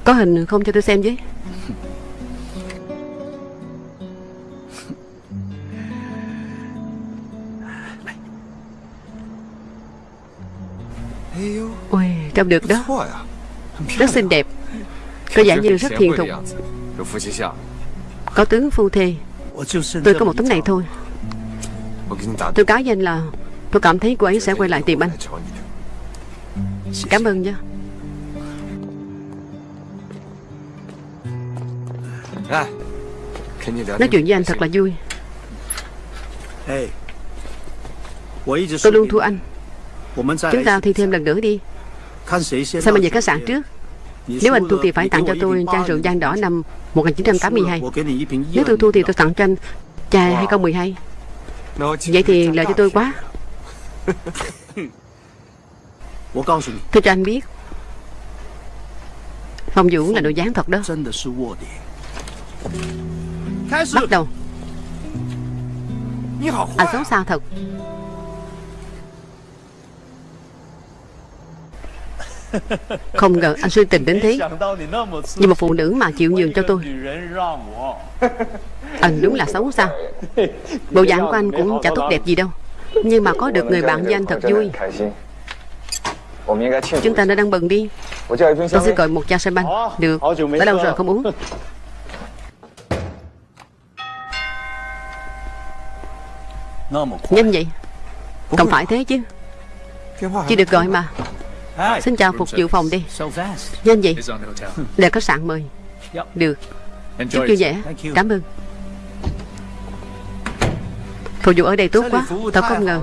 S1: Có hình không cho tôi xem
S3: chứ
S1: Ôi trông được đó. Rất xinh đẹp. Có vẻ như rất
S3: thiện
S1: thục. Có tướng phu thê. Tôi có một tấm này thôi. Tôi cáo danh là, Tôi cảm thấy cô ấy sẽ quay lại tìm anh. Cảm ơn nha Nói chuyện với anh thật là vui. Tôi luôn thua anh. Chúng ta thi thêm lần nữa đi. Sao mình về khách sạn trước? Nếu anh
S2: thu
S1: thì phải tặng cho tôi chai rượu gian đỏ năm 1982 Nếu tôi thu thì tôi tặng cho anh chai 2012 Vậy thì lợi cho tôi quá. Tôi cho anh biết. Phong Vũ là đồ dáng thật đó. Bắt đầu. Anh sống sao thật. Không ngờ anh suy tình đến thế. Nhưng mà phụ nữ mà chịu nhường cho tôi. Anh đúng là xấu xa. Bộ dạng của anh cũng chả tốt đẹp gì đâu. Nhưng mà có được người bạn với anh thật vui. Chúng ta đã đang bận đi. Tôi sẽ gọi một cha sân banh Được, đã lâu rồi không uống. Nhanh vậy? Không phải thế chứ. Chỉ được gọi mà. Xin chào phục vụ phòng đi.
S4: nhân gì?
S1: Để khách sạn mời. Được. Chúc
S2: như vậy
S1: Cảm ơn. Phục vụ ở đây tốt quá.
S2: Tao
S1: không ngờ.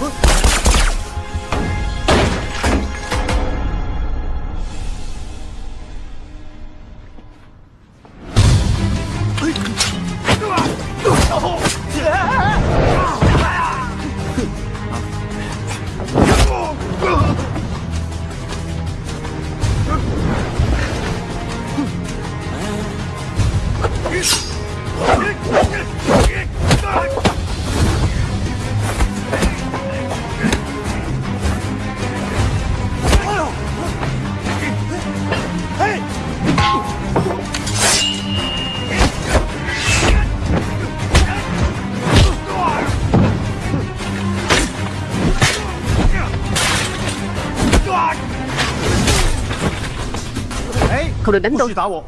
S1: Look!
S2: 不许打我！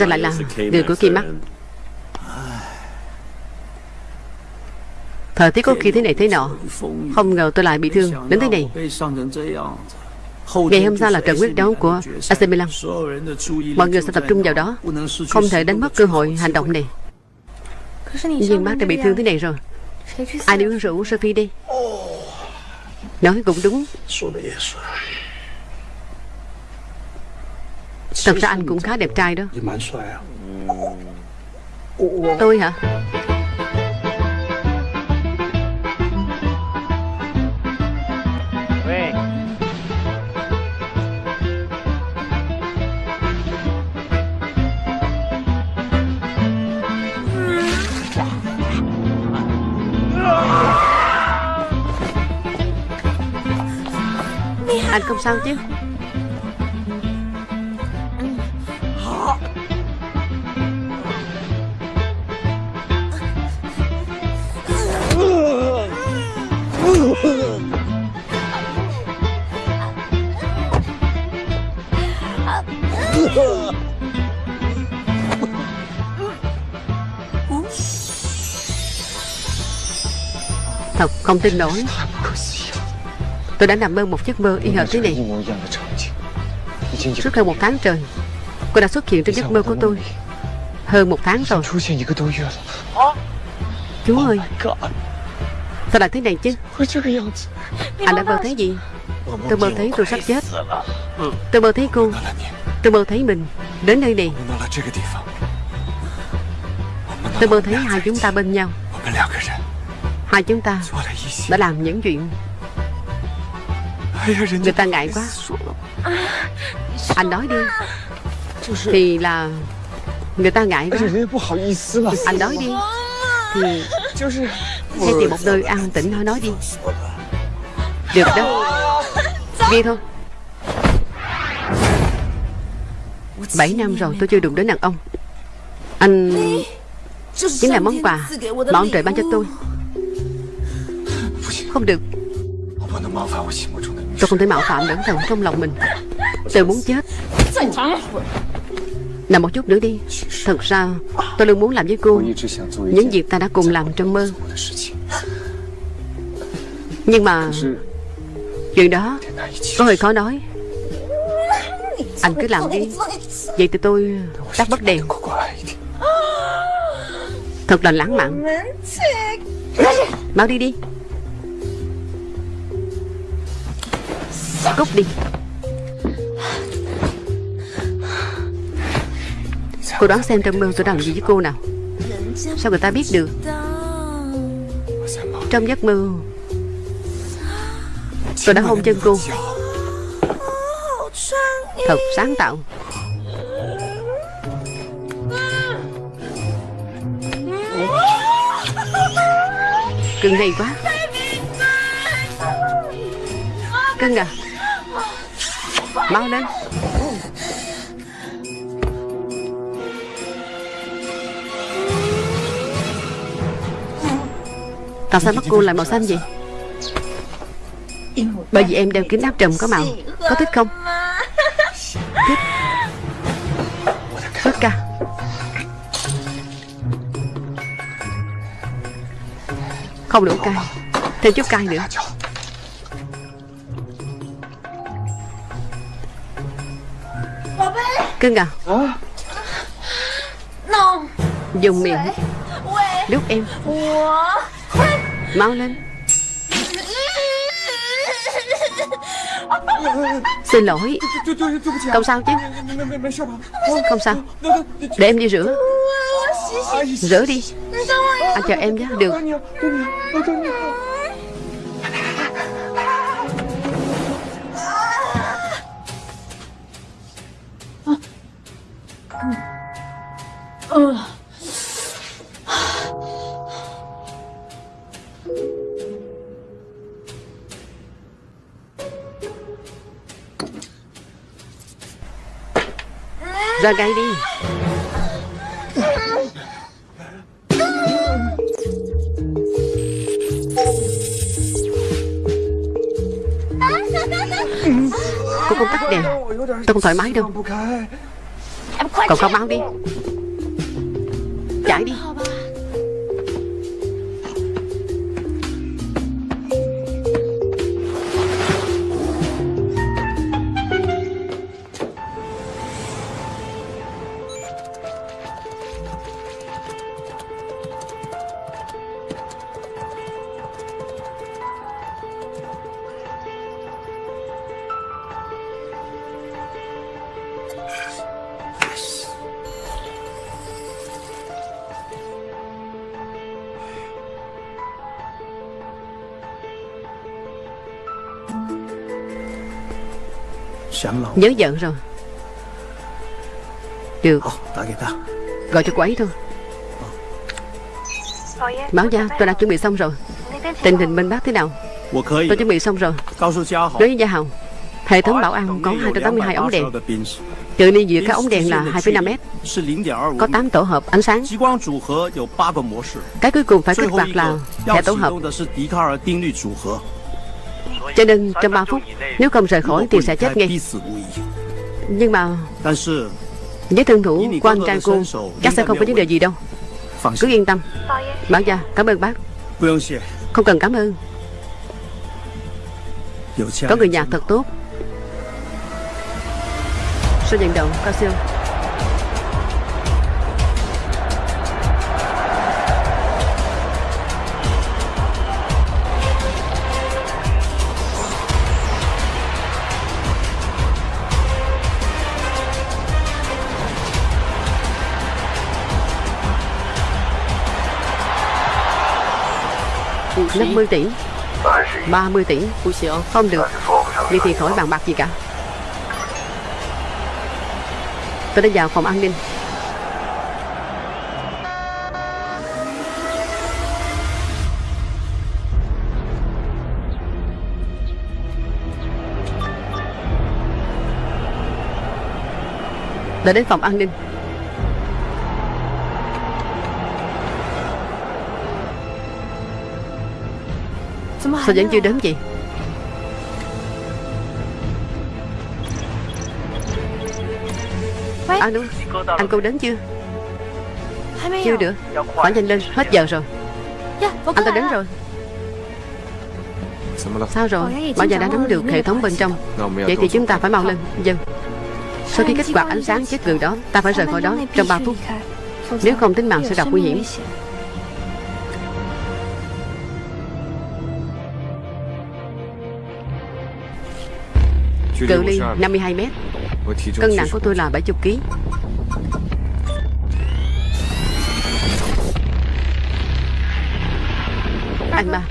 S1: ra lại là người của Kim Mắc Thời tiết có khi thế này thế nọ, Không ngờ tôi lại bị thương đến thế này. Ngày hôm sau là trận quyết đấu của AC Milan. Mọi người sẽ tập trung vào đó, Không thể đánh mất cơ hội hành động này. Nhưng bác đã bị thương thế này rồi. Ai đi uống rượu Sophie đi. Nói cũng đúng. Thật ra anh cũng khá đẹp trai đó. Tôi hả? Anh không sao chứ? Không tin nổi. Tôi đã nằm mơ một giấc mơ y hệt thế này. Suốt hơn một tháng trời, Cô đã xuất hiện trong giấc mơ của tôi. Hơn một tháng rồi. Chú ơi, Sao lại thế này chứ? Anh đã mơ thấy gì? Tôi mơ thấy tôi sắp chết. Tôi mơ thấy cô. Tôi mơ thấy mình Đến nơi này. Tôi mơ thấy hai chúng ta bên nhau. Hai chúng ta đã làm những chuyện Người ta ngại quá. Anh nói đi. Thì là Người ta ngại quá. Anh nói đi. Thì Hãy tìm một nơi an tĩnh nói nói đi. Được đó. Đi thôi. Bảy năm rồi tôi chưa đụng đến đàn ông. Anh Chính là món quà Mà ông trời ban cho tôi không được. Tôi không thể mạo phạm nữ thần trong lòng mình. Tôi muốn chết. Nằm một chút nữa đi. Thật ra, tôi luôn muốn làm với cô Những việc ta đã cùng làm trong mơ. Nhưng mà, Chuyện đó, Có hơi khó nói. Anh cứ làm đi. Vậy thì tôi tắt bớt đèn. Thật là lãng mạn. Mau đi đi. Dạ, Cút đi. Cô đoán xem trong mơ tôi đang làm gì với cô nào? Sao người ta biết được? Trong giấc mơ. Tôi đã hôn chân cô. Thật sáng tạo. Cưng hay quá. Cưng à? Mau lên. Tại sao mắt cô lại màu xanh vậy Bởi vì em đeo kính áp trùm có màu. Có thích không? Thích. Thích ca Không đủ cay. Thêm chút cay nữa. Cưng à? Dùng miệng. Đút em. Mau lên. Xin lỗi. Không sao chứ. Không sao. Để em đi rửa. Rửa đi. Anh chờ em nhé. Được Ra ngay đi. Cô không tắt đèn. Tôi không thoải mái đâu. Cậu không mau đi Nhớ giận rồi. Được. Gọi cho cô ấy thôi. Báo gia tôi đã chuẩn bị xong rồi. Tình hình bên bác thế nào? Tôi chuẩn bị xong rồi. Nói với Gia Hào Hệ thống bảo an có 282 ống đèn. Cự ly giữa các ống đèn là 2,5 mét Có 8 tổ hợp ánh sáng. Cái cuối cùng phải kích hoạt là hệ tổ hợp cho nên trong 3 phút, Nếu không rời khỏi thì sẽ chết ngay. Nhưng mà Với thân thủ của anh trai cô, Chắc sẽ không có vấn đề gì đâu. Cứ yên tâm. Bác gia, cảm ơn bác. Không cần cảm ơn. Có người nhà thật tốt. Sơ vận động cao siêu năm mươi tỷ. 30 tỷ Không được. Vậy thì khỏi bàn bạc gì cả. Tôi đã vào phòng an ninh Đã đến phòng an ninh Sao vẫn chưa đến vậy?
S5: Anh
S1: đúng Anh cô đến chưa? Chưa được. Phải nhanh lên Hết giờ rồi. Anh ta đến rồi. Sao rồi? Bảo giờ đã nắm được hệ thống bên trong. Vậy thì chúng ta phải mau lên. Dân vâng. Sau khi kích hoạt ánh sáng chết người đó Ta phải rời khỏi đó trong 3 phút. Nếu không tính mạng sẽ gặp nguy hiểm. Cự ly 52 mét. Cân nặng của tôi là 70 kg Anh ba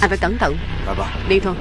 S1: Anh phải cẩn thận. Đi thôi.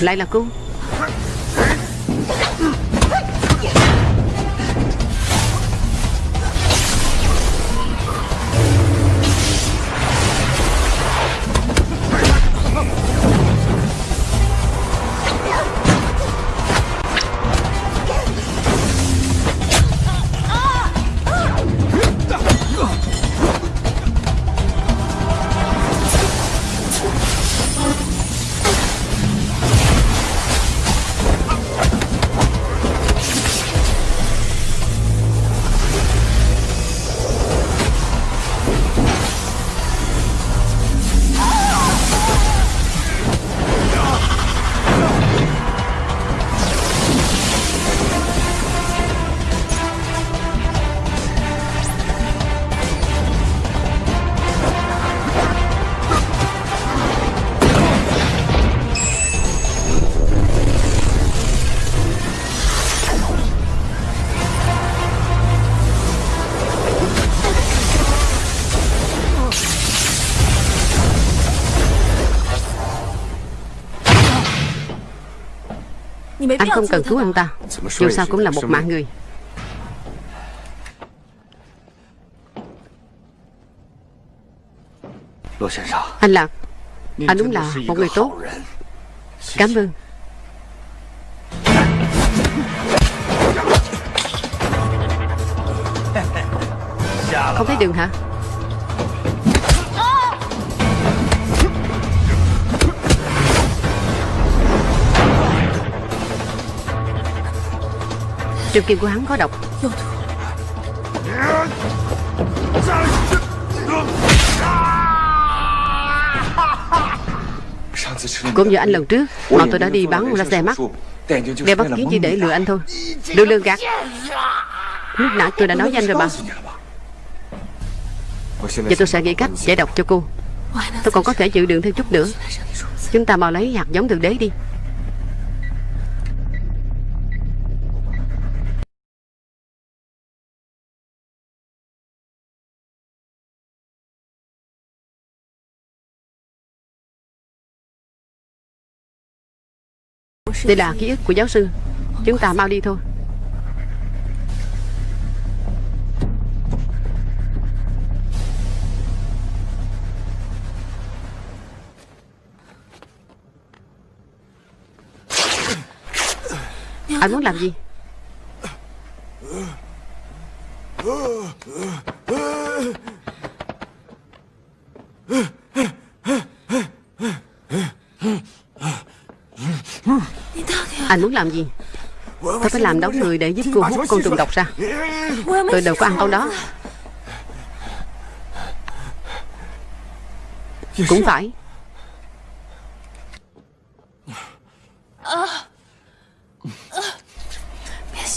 S1: Lại là cô. Anh không cần cứu anh ta. Dù sao cũng là một mạng người. Anh Lạc Anh đúng là một người tốt. Cảm ơn. Không thấy đường hả? Trường kim của hắn có độc. Cũng như anh lần trước Mà tôi đã đi bắn ra xe mắt. Đeo bất kiến chỉ để lừa anh thôi. Đừng lừa gạt. Lúc nãy tôi đã nói với anh rồi mà. Giờ tôi sẽ nghĩ cách giải độc cho cô. Tôi còn có thể chịu đựng thêm chút nữa. Chúng ta mau lấy hạt giống thượng đế đi. Đây là ký ức của giáo sư. Chúng ta mau đi thôi. Anh muốn làm gì? Anh muốn làm gì? Tôi phải làm đóng người để giúp cô hút con trùng độc ra. Tôi đâu có ăn con đó. Cũng phải.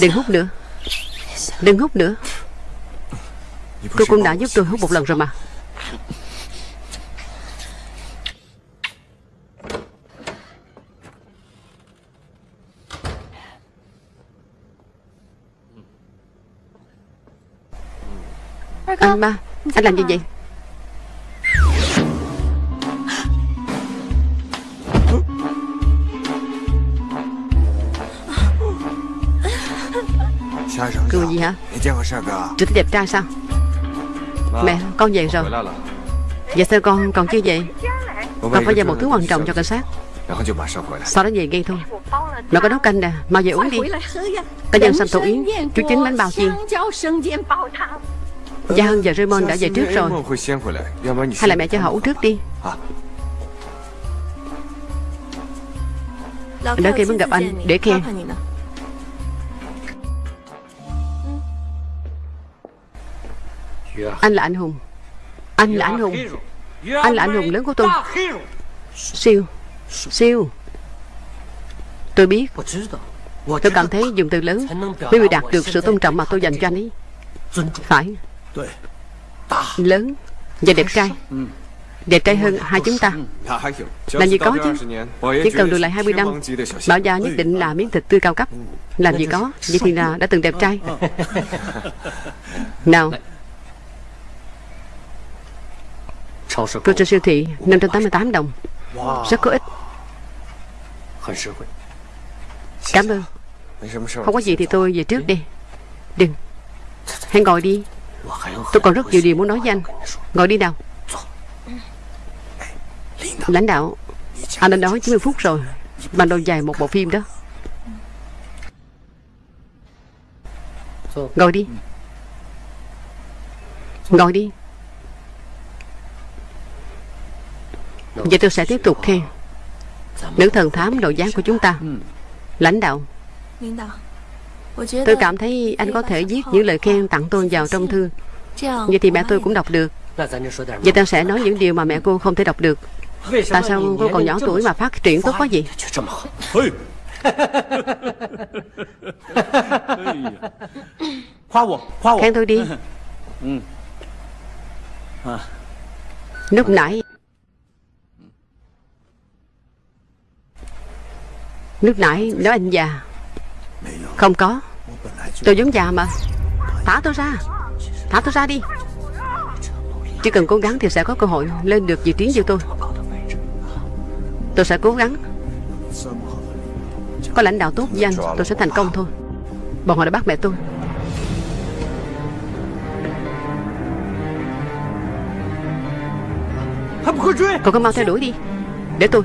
S1: Đừng hút nữa. Đừng hút nữa. Cô cũng đã giúp tôi hút một lần rồi mà. Anh ba Anh làm gì vậy? Cười gì hả? Chưa thấy đẹp trai sao? Mẹ con về rồi. Dạ sao con còn chưa về? Con phải giao một thứ quan trọng cho cảnh sát. Sau đó về ngay thôi. Mẹ có nấu canh nè Mau về uống đi. Có nhân sâm thủ yến Chú chính bánh bao chiên Gia Hân và Raymond đã về trước rồi. Hay là mẹ cho họ uống trước đi. Đợi khi muốn gặp anh để khen Anh là anh hùng. Anh là anh hùng. Anh là anh hùng lớn của tôi. Siêu. Siêu. Tôi biết. Tôi cảm thấy dùng từ lớn Mới bị đạt được sự tôn trọng mà tôi dành cho anh ấy. Phải Lớn Và đẹp trai. Đẹp trai hơn hai chúng ta. Làm gì có chứ? Chỉ cần được lại 20 năm Bảo gia nhất định là miếng thịt tươi cao cấp. Làm gì có Vậy thì là đã từng đẹp trai. Nào Tôi trên siêu thị 588 đồng. Rất có ích. Cảm ơn. Không có gì thì tôi về trước đi. Đừng. Hãy ngồi đi Tôi còn rất nhiều điều muốn nói với anh. Ngồi đi nào. Lãnh đạo, Anh đã nói 90 phút rồi bàn đầu dài một bộ phim đó. Ngồi đi. Ngồi đi. Vậy tôi sẽ tiếp tục khen Nữ thần thám đội giá của chúng ta. Lãnh đạo. Tôi cảm thấy anh có thể viết những lời khen tặng tôi vào trong thư. Vậy thì mẹ tôi cũng đọc được. Vậy ta sẽ nói những điều mà mẹ cô không thể đọc được. Tại sao cô còn nhỏ tuổi mà phát triển tốt quá vậy? Khen tôi đi. Lúc nãy Lúc nãy nói anh già Không có. Tôi giống già mà. Thả tôi ra. Thả tôi ra đi. Chỉ cần cố gắng thì sẽ có cơ hội Lên được vị trí như tôi. Tôi sẽ cố gắng. Có lãnh đạo tốt danh tôi sẽ thành công thôi. Bọn họ đã bắt mẹ tôi. Cậu có mau theo đuổi đi. Để tôi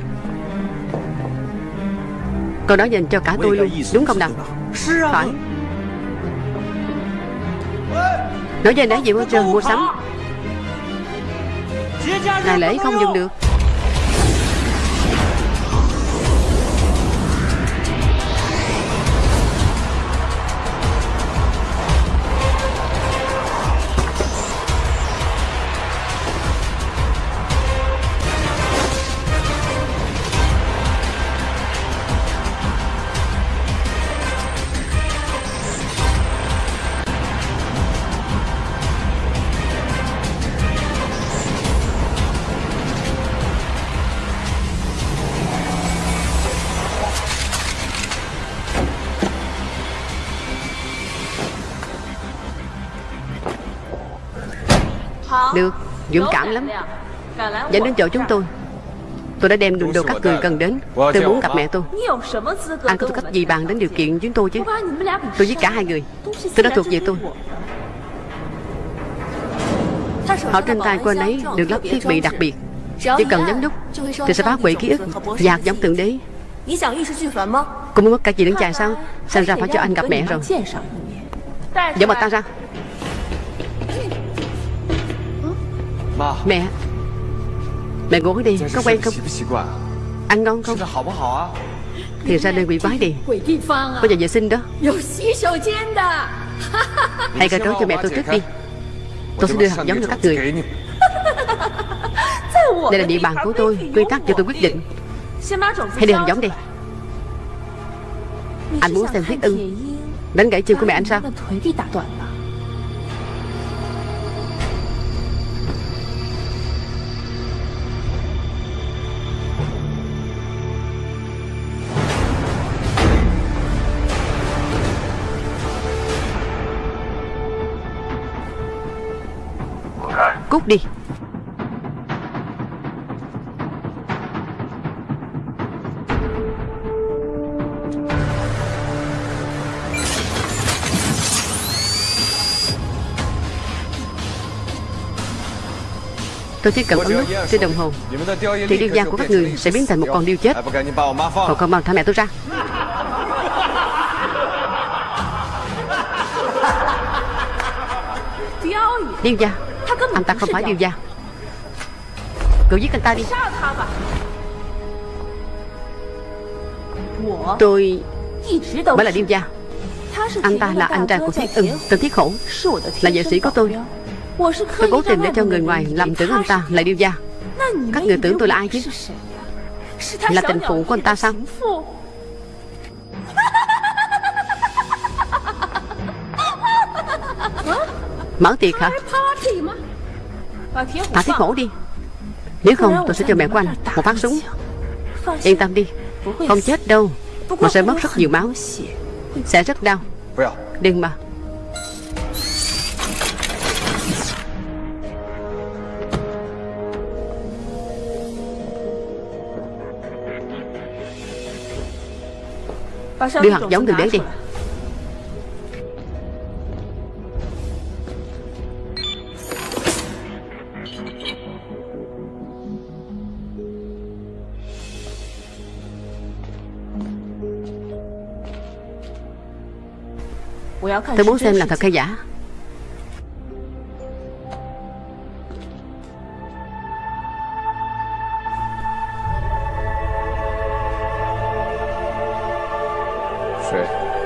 S1: Câu đó dành cho cả tôi luôn, Đúng không nào? Phải. Nói về nãy gì môi trường mua sắm. Ngày lễ không dùng được. Được Dũng cảm lắm. Dẫn đến chỗ chúng tôi. Tôi đã đem đồ các người cần đến. Tôi muốn gặp mẹ tôi. Anh có tư cách gì bàn đến điều kiện chúng tôi chứ? Tôi giết cả hai người. Tôi đã thuộc về tôi. Họ trên tay của anh ấy được lắp thiết bị đặc biệt. Chỉ cần nhấn nút Thì sẽ phá hủy ký ức và hạt giống thượng đế. Cô muốn mất cả gì đứng chạy sao? Xem ra phải cho anh gặp mẹ rồi. Dẫn bà ta ra Mẹ. Mẹ ngủ đi Có quen không? Ăn ngon không? Thì ra nơi quỷ quái đi. Có nhà vệ sinh đó. Hãy cởi trói cho mẹ tôi trước đi. Tôi sẽ đưa hạt giống cho các người. Đây là địa bàn của tôi. Quy tắc cho tôi quyết định. Hãy đưa hạt giống đi. Anh muốn xem huyết ưng. Đánh gãy chân của mẹ anh sao Cút đi. Tôi chỉ cần ấn nút trên đồng hồ. Thì điêu gia của các người sẽ biến thành một con điêu chết. Còn con mau thả mẹ tôi ra. Điêu gia anh ta không phải điều gia. Cậu giết anh ta đi. Tôi mới là điêu gia. Anh ta là anh trai của Thiết ưng Tên Thiết Khổ, Là vệ sĩ của tôi. Tôi cố tình để cho người ngoài làm tưởng anh ta là điêu gia. Các người tưởng tôi là ai chứ? Là tình phụ của anh ta sao? Mở tiệc hả? Thả thiết hổ đi. Nếu không tôi sẽ cho mẹ của anh Một phát súng. Yên tâm đi. Không chết đâu. Mà sẽ mất rất nhiều máu. Sẽ rất đau. Đừng mà. Đưa hạt giống từ đế đi Tôi muốn xem là thật hay giả.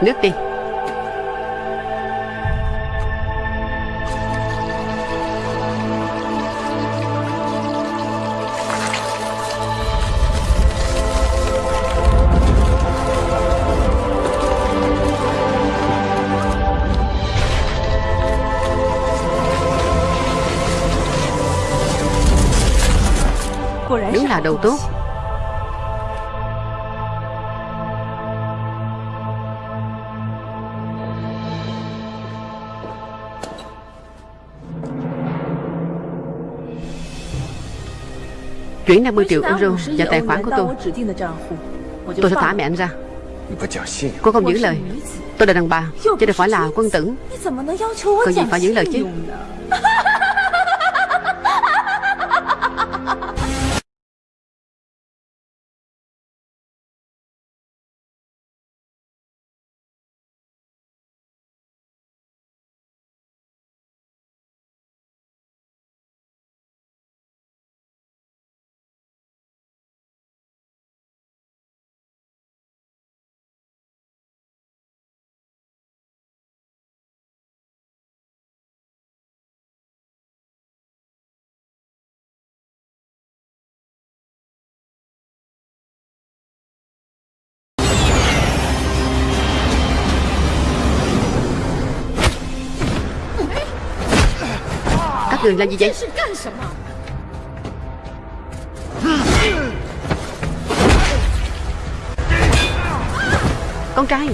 S1: Nước đi là đầu tốt. Chuyển 50 triệu euro vào tài khoản của tôi. Tôi sẽ thả mẹ anh ra. Cô không giữ lời. Tôi là đàn bà Chứ đâu phải là quân tử. Còn gì phải giữ lời chứ? Các người làm gì vậy? Con trai.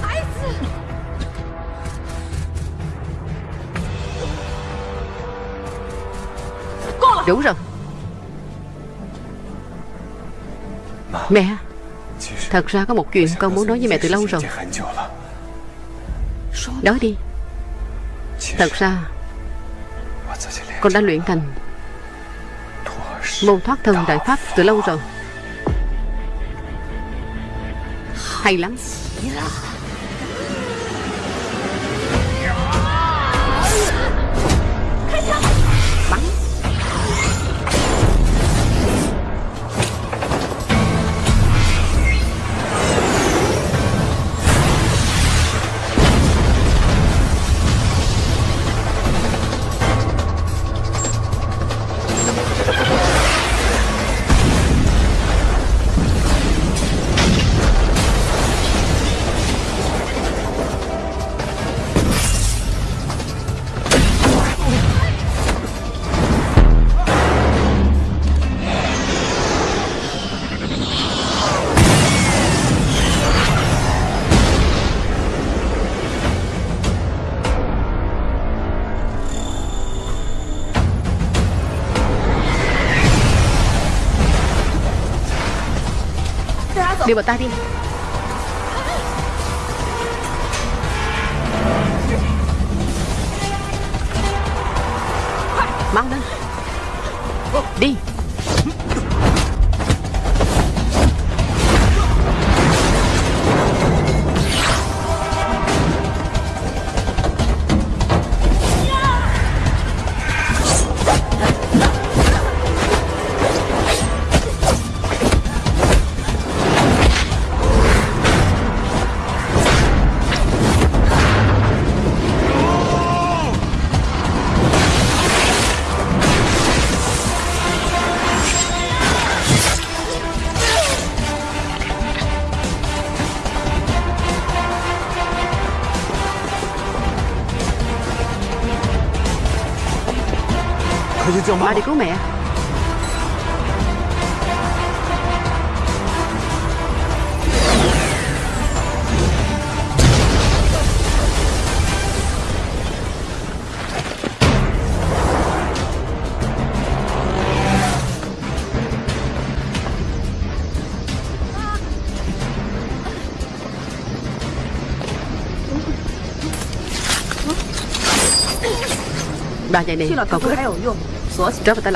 S1: Đủ rồi. Mẹ. Thật ra có một chuyện con muốn nói với mẹ từ lâu rồi. Nói đi. Thật ra con đã luyện thành môn thoát thân đại pháp từ lâu rồi. Hay lắm. Đi bọn ta đi. Đi cứu mẹ. Bà vậy này
S5: 去了 Sủa,
S1: trở về tay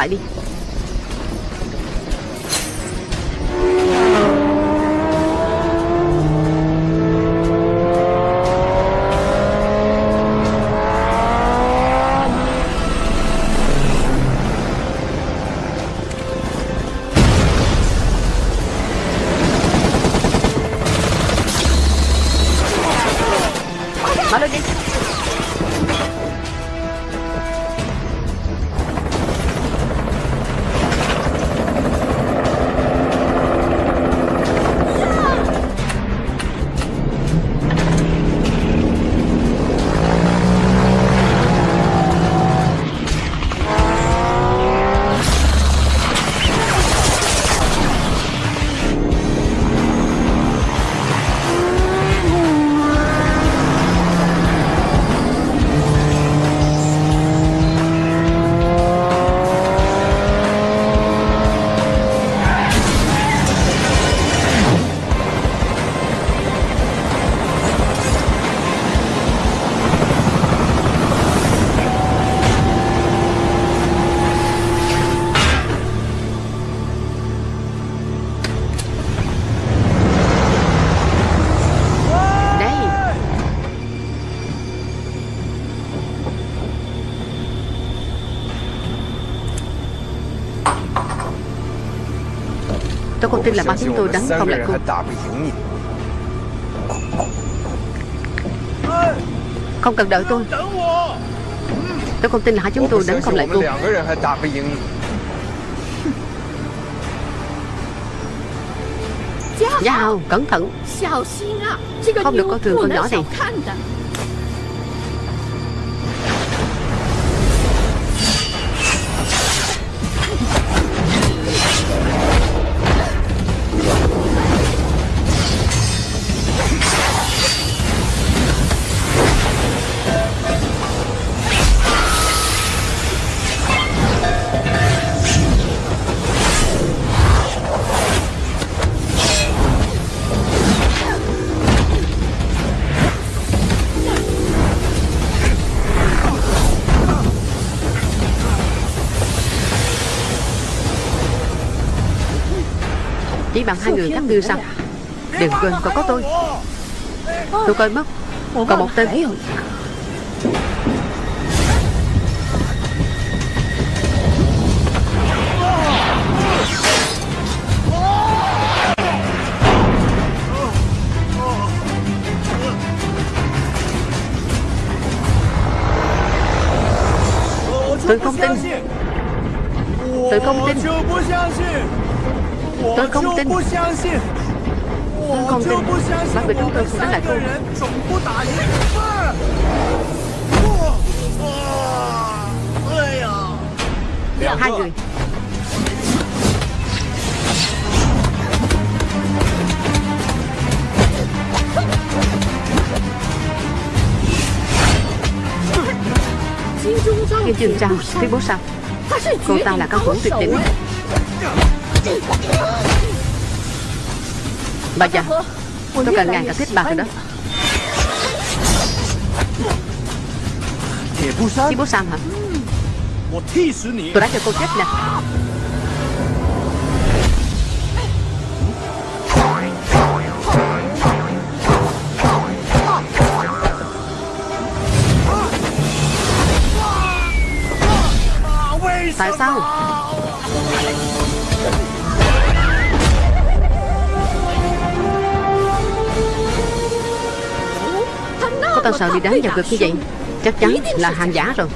S1: Tin là ba chúng tôi đánh không lại
S3: cô.
S1: Không cần đợi tôi. Tôi không tin là hai chúng tôi đánh không lại
S3: cô. Dạ
S1: Giá cẩn thận. Không được coi thường con nhỏ này. rằng hai người khác như sao? Đừng quên còn có tôi. Tôi coi mất. Còn một tên. Tôi không tin. Tôi không tin. Tôi không tin. Tôi không tin. Ba
S2: bị
S1: chúng tôi không đánh lại
S2: cô
S1: Hai người. Kim Trường Trang, tuyên bố sao? Cô ta là cao thủ tuyệt đỉnh. Bà già Tôi
S5: cần
S1: ngày càng
S5: thiết
S1: bà rồi đó.
S2: Chị
S1: bố Sam hả? Tôi đã cho cô chết nè. Tại sao? Sao sợ đi đánh vào ngực như vậy? Chắc chắn là hàng giả rồi.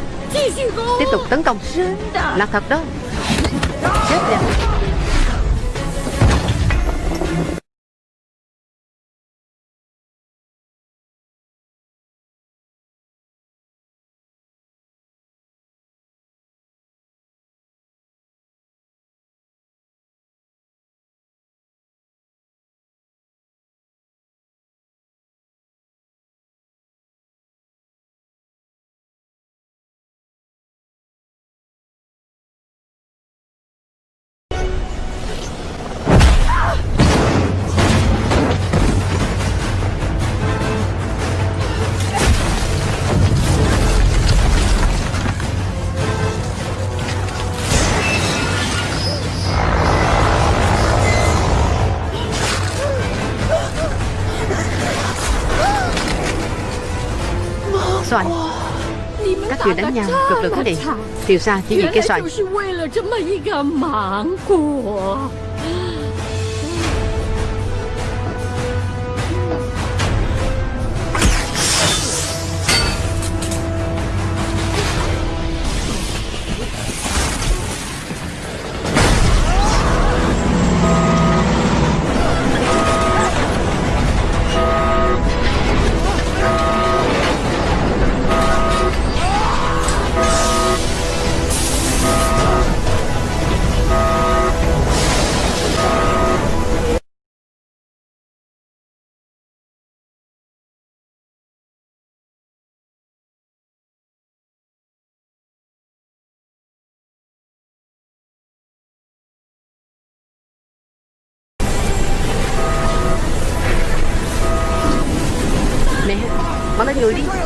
S1: Tiếp tục tấn công. Là thật đó. Chết
S5: rồi.
S1: Người đánh nhau cực lực quá
S5: đi
S1: Thiều Sa chỉ vì
S5: cái
S1: xoài.
S5: Mau lên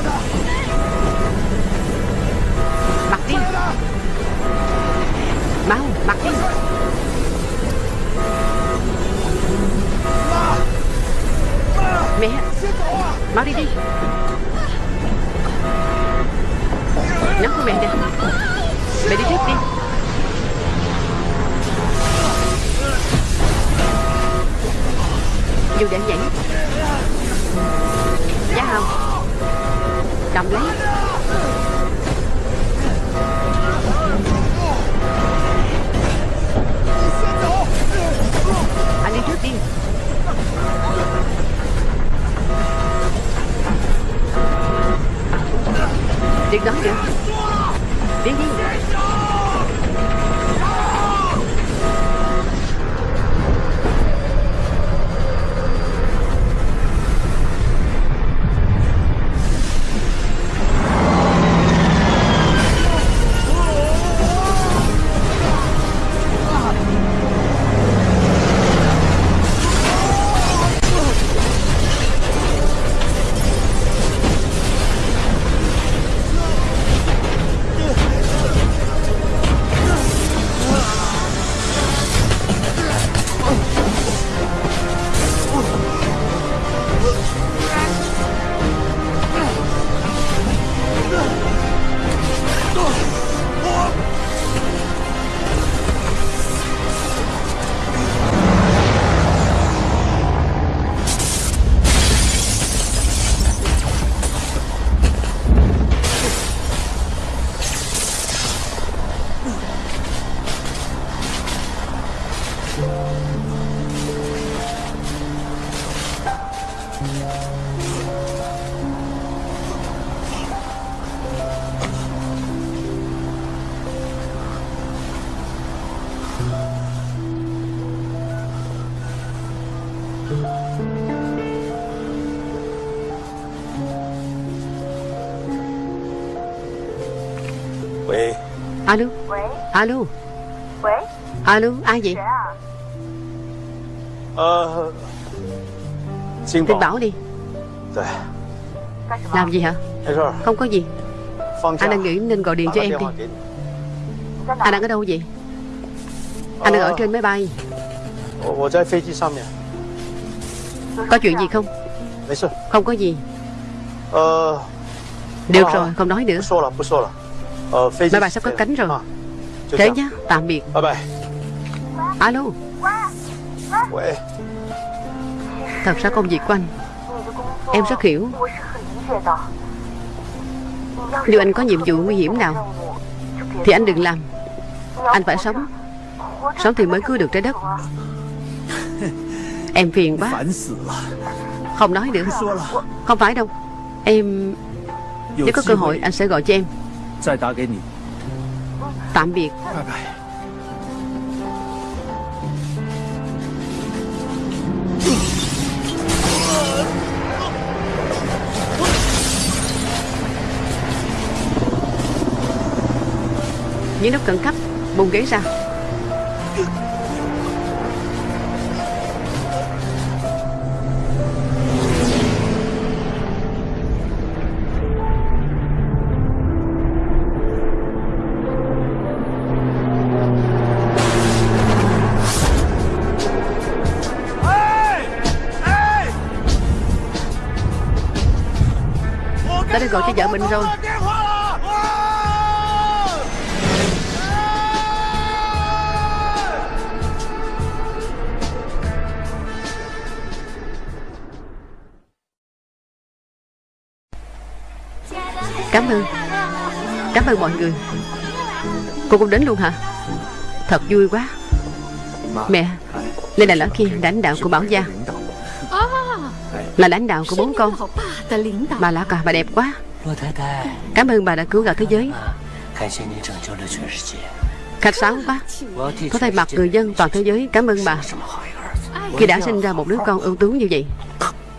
S1: Alo. Alo ai vậy?
S3: Dạ.
S1: Ờ
S3: Xin
S1: bảo. đi. Làm gì hả? Không có gì. Anh đang nghĩ nên gọi điện cho em đi. Anh đang ở đâu vậy? Anh đang ở trên máy bay. Có chuyện gì không? Không có gì. Được rồi không nói nữa. Máy bay sắp có cánh rồi. Thế nhé, tạm biệt Alo Thật ra công việc của anh Em rất hiểu Nếu anh có nhiệm vụ nguy hiểm nào Thì anh đừng làm Anh phải sống Sống thì mới cứu được trái đất Em phiền quá Không nói nữa Không phải đâu Em Nếu có cơ hội anh sẽ gọi cho em Tạm biệt
S2: 拜拜。
S1: Những lúc khẩn cấp Bùng ghế ra gọi cho vợ mình rồi. Cảm ơn. Cảm ơn mọi người. Cô cũng đến luôn hả? Thật vui quá. Mẹ, lên là lỡ kia, lãnh đạo của Bảo Giang là lãnh đạo của bốn con. Bà lão cả, bà đẹp quá. Cảm ơn bà đã cứu cả thế giới. Khách sáo quá. Có thay mặt người dân toàn thế giới Cảm ơn bà. Khi đã sinh ra một đứa con ưu tú như vậy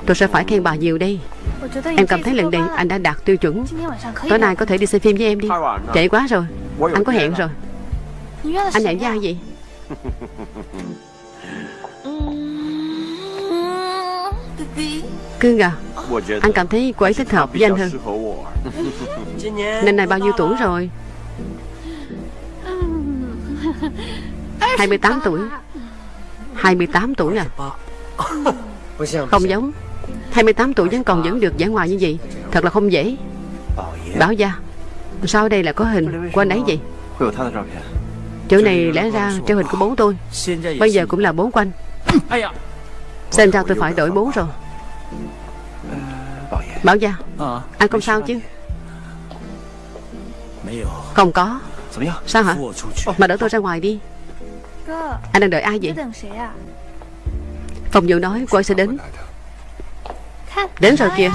S1: Tôi sẽ phải khen bà nhiều đây. Em cảm thấy lần này anh đã đạt tiêu chuẩn. Tối nay có thể đi xem phim với em đi. Chạy quá rồi. Anh có hẹn rồi. Anh hẹn với ai vậy. Cương à Anh cảm thấy cô ấy thích hợp với anh hơn. Nên này bao nhiêu tuổi rồi? 28 tuổi. 28 tuổi à Không giống. 28 tuổi vẫn còn vẫn được giải ngoài như vậy. Thật là không dễ. Bảo gia Sao đây là có hình? Của anh ấy vậy. Chỗ này lẽ ra treo hình của bố tôi. Bây giờ cũng là bố của anh. Xem ra tôi phải đổi bố rồi. Bảo gia,
S2: ờ,
S1: Anh không sao chứ? Không có. Sao hả? Mà đỡ tôi ra ngoài đi. Anh đang đợi ai vậy? Phòng vụ nói cô ấy sẽ đến. Đến rồi kìa.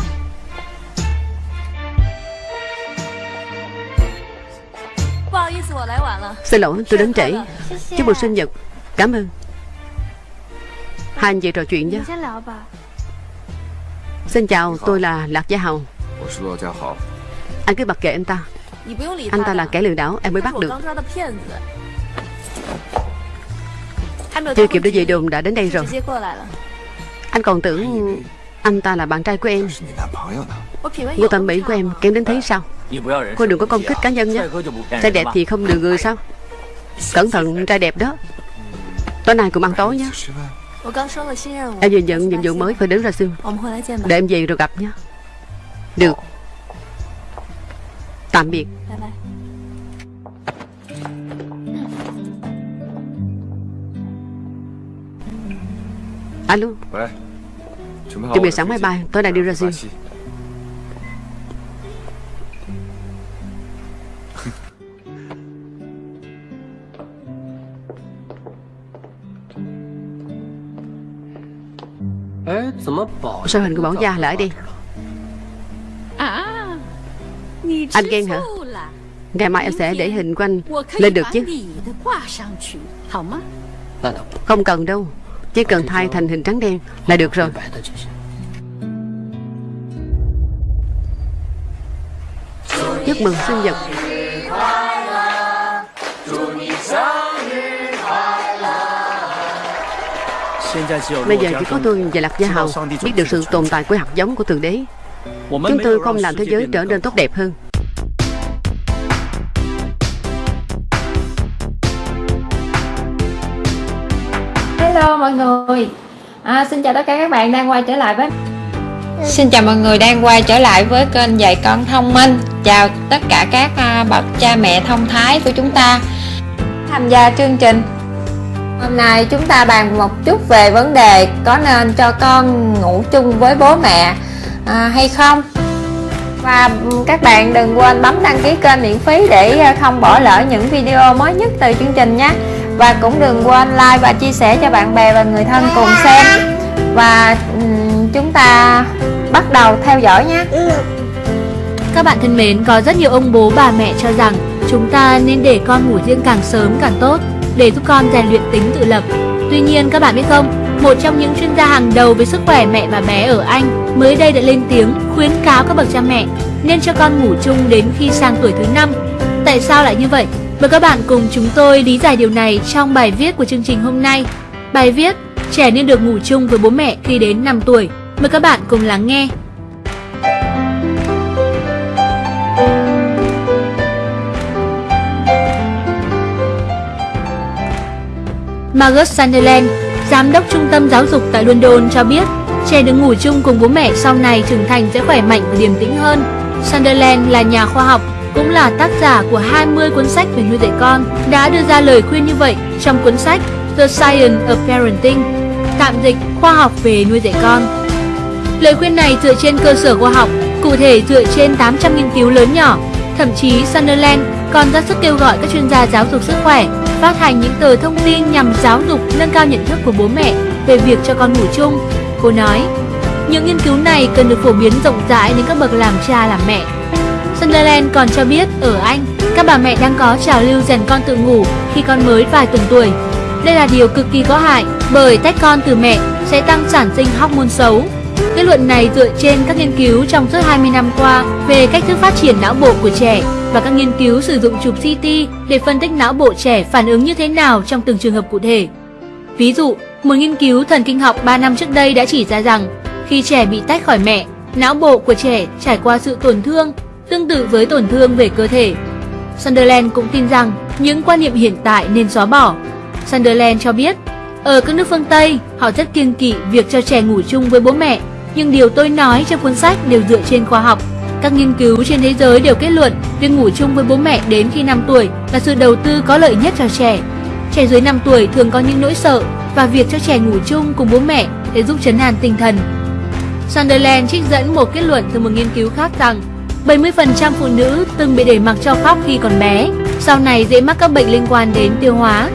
S1: Xin lỗi tôi đến trễ. Chúc mừng sinh nhật. Cảm ơn. Hai anh chị trò chuyện nhé. Xin chào, tôi là Lạc Gia Hầu. Anh cứ bật kệ anh ta. Anh ta là kẻ lừa đảo, em mới bắt được. Chưa kịp
S6: để
S1: về đường đã đến đây rồi. Anh còn tưởng anh ta là bạn trai của em. Ngô tầm mỹ của em kém đến thế sao? Cô đừng có công kích cá nhân nhé. Trai đẹp thì không được người sao? Cẩn thận trai đẹp đó. Tối nay cùng ăn tối nhé. Em vừa nhận nhiệm vụ mới phải đứng ra
S6: siêu
S1: Để em về rồi gặp nhé. Được. Tạm biệt. Alo. Chuẩn bị sẵn máy bay. Tôi đang đi ra
S4: Brazil
S1: Sao hình của bọn da lại
S5: đi?
S1: Anh ghen hả? Ngày mai em sẽ để hình của anh lên được chứ. Không cần đâu Chỉ cần thay thành hình trắng đen là được rồi. Chúc mừng sinh nhật. Bây giờ chỉ có tôi và Lạc Gia Hầu biết được sự tồn tại của hạt giống của Thượng Đế. Chúng tôi không làm thế giới trở nên tốt đẹp hơn.
S7: Hello mọi người. À, Xin chào tất cả các bạn đang quay trở lại với Xin chào mọi người đang quay trở lại với kênh dạy con thông minh. Chào tất cả các à, bậc cha mẹ thông thái của chúng ta. Tham gia chương trình. Hôm nay chúng ta bàn một chút về vấn đề có nên cho con ngủ chung với bố mẹ à, hay không? Và các bạn đừng quên bấm đăng ký kênh miễn phí để à, không bỏ lỡ những video mới nhất từ chương trình nhé. Và cũng đừng quên like và chia sẻ cho bạn bè và người thân cùng xem. Và chúng ta bắt đầu theo dõi nhé.
S8: Các bạn thân mến, có rất nhiều ông bố bà mẹ cho rằng chúng ta nên để con ngủ riêng càng sớm càng tốt để giúp con rèn luyện tính tự lập. Tuy nhiên các bạn biết không, một trong những chuyên gia hàng đầu về sức khỏe mẹ và bé ở Anh mới đây đã lên tiếng khuyến cáo các bậc cha mẹ nên cho con ngủ chung đến khi sang tuổi thứ 5. Tại sao lại như vậy? Mời các bạn cùng chúng tôi lý giải điều này trong bài viết của chương trình hôm nay. Bài viết Trẻ nên được ngủ chung với bố mẹ khi đến 5 tuổi. Mời các bạn cùng lắng nghe. Margaret Sunderland, giám đốc trung tâm giáo dục tại London cho biết, trẻ được ngủ chung cùng bố mẹ sau này trưởng thành sẽ khỏe mạnh và điềm tĩnh hơn. Sunderland là nhà khoa học, cũng là tác giả của 20 cuốn sách về nuôi dạy con, đã đưa ra lời khuyên như vậy trong cuốn sách The Science of Parenting, tạm dịch khoa học về nuôi dạy con. Lời khuyên này dựa trên cơ sở khoa học, cụ thể dựa trên 800 nghiên cứu lớn nhỏ. Thậm chí Sunderland còn ra sức kêu gọi các chuyên gia giáo dục sức khỏe phát hành những tờ thông tin nhằm giáo dục nâng cao nhận thức của bố mẹ về việc cho con ngủ chung. Cô nói, những nghiên cứu này cần được phổ biến rộng rãi đến các bậc làm cha làm mẹ. Sunderland còn cho biết ở Anh, các bà mẹ đang có trào lưu rèn con tự ngủ khi con mới vài tuần tuổi. Đây là điều cực kỳ có hại bởi tách con từ mẹ sẽ tăng sản sinh hormone xấu. Kết luận này dựa trên các nghiên cứu trong suốt 20 năm qua về cách thức phát triển não bộ của trẻ và các nghiên cứu sử dụng chụp CT để phân tích não bộ trẻ phản ứng như thế nào trong từng trường hợp cụ thể. Ví dụ, một nghiên cứu thần kinh học 3 năm trước đây đã chỉ ra rằng khi trẻ bị tách khỏi mẹ, não bộ của trẻ trải qua sự tổn thương tương tự với tổn thương về cơ thể. Sunderland cũng tin rằng những quan niệm hiện tại nên xóa bỏ. Sunderland cho biết, ở các nước phương Tây, họ rất kiêng kỵ việc cho trẻ ngủ chung với bố mẹ, nhưng điều tôi nói trong cuốn sách đều dựa trên khoa học. Các nghiên cứu trên thế giới đều kết luận việc ngủ chung với bố mẹ đến khi 5 tuổi là sự đầu tư có lợi nhất cho trẻ. Trẻ dưới 5 tuổi thường có những nỗi sợ và việc cho trẻ ngủ chung cùng bố mẹ để giúp chấn an tinh thần. Sunderland trích dẫn một kết luận từ một nghiên cứu khác rằng 70% phụ nữ từng bị để mặc cho khóc khi còn bé, sau này dễ mắc các bệnh liên quan đến tiêu hóa.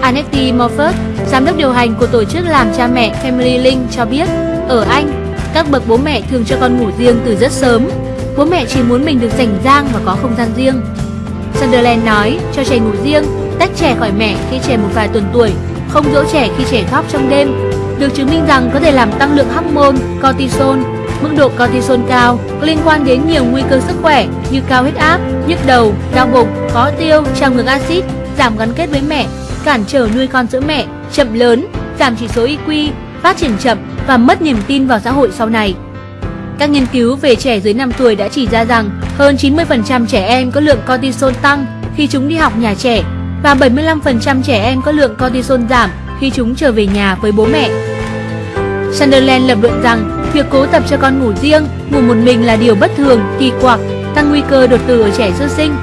S8: Annette Moffat, giám đốc điều hành của tổ chức làm cha mẹ Family Link cho biết, ở Anh, các bậc bố mẹ thường cho con ngủ riêng từ rất sớm. Bố mẹ chỉ muốn mình được rảnh rang và có không gian riêng. Sunderland nói, cho trẻ ngủ riêng, tách trẻ khỏi mẹ khi trẻ một vài tuần tuổi, không dỗ trẻ khi trẻ khóc trong đêm. Được chứng minh rằng có thể làm tăng lượng hormone cortisol. Mức độ cortisol cao có liên quan đến nhiều nguy cơ sức khỏe như cao huyết áp, nhức đầu, đau bụng, khó tiêu, trào ngược axit, giảm gắn kết với mẹ, cản trở nuôi con giữa mẹ, chậm lớn, giảm chỉ số IQ, phát triển chậm và mất niềm tin vào xã hội sau này. Các nghiên cứu về trẻ dưới 5 tuổi đã chỉ ra rằng hơn 90% trẻ em có lượng cortisol tăng khi chúng đi học nhà trẻ và 75% trẻ em có lượng cortisol giảm khi chúng trở về nhà với bố mẹ. Sunderland lập luận rằng việc cố tập cho con ngủ riêng, ngủ một mình là điều bất thường, kỳ quặc, tăng nguy cơ đột tử ở trẻ sơ sinh.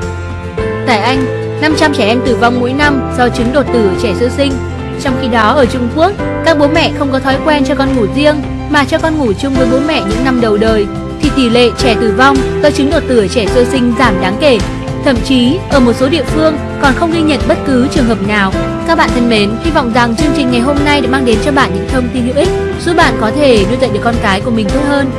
S8: Tại Anh, 500 trẻ em tử vong mỗi năm do chứng đột tử ở trẻ sơ sinh. Trong khi đó ở Trung Quốc, các bố mẹ không có thói quen cho con ngủ riêng mà cho con ngủ chung với bố mẹ những năm đầu đời thì tỷ lệ trẻ tử vong do chứng đột tử trẻ sơ sinh giảm đáng kể. Thậm chí, ở một số địa phương còn không ghi nhận bất cứ trường hợp nào. Các bạn thân mến, hy vọng rằng chương trình ngày hôm nay đã mang đến cho bạn những thông tin hữu ích, giúp bạn có thể nuôi dạy được con cái của mình tốt hơn.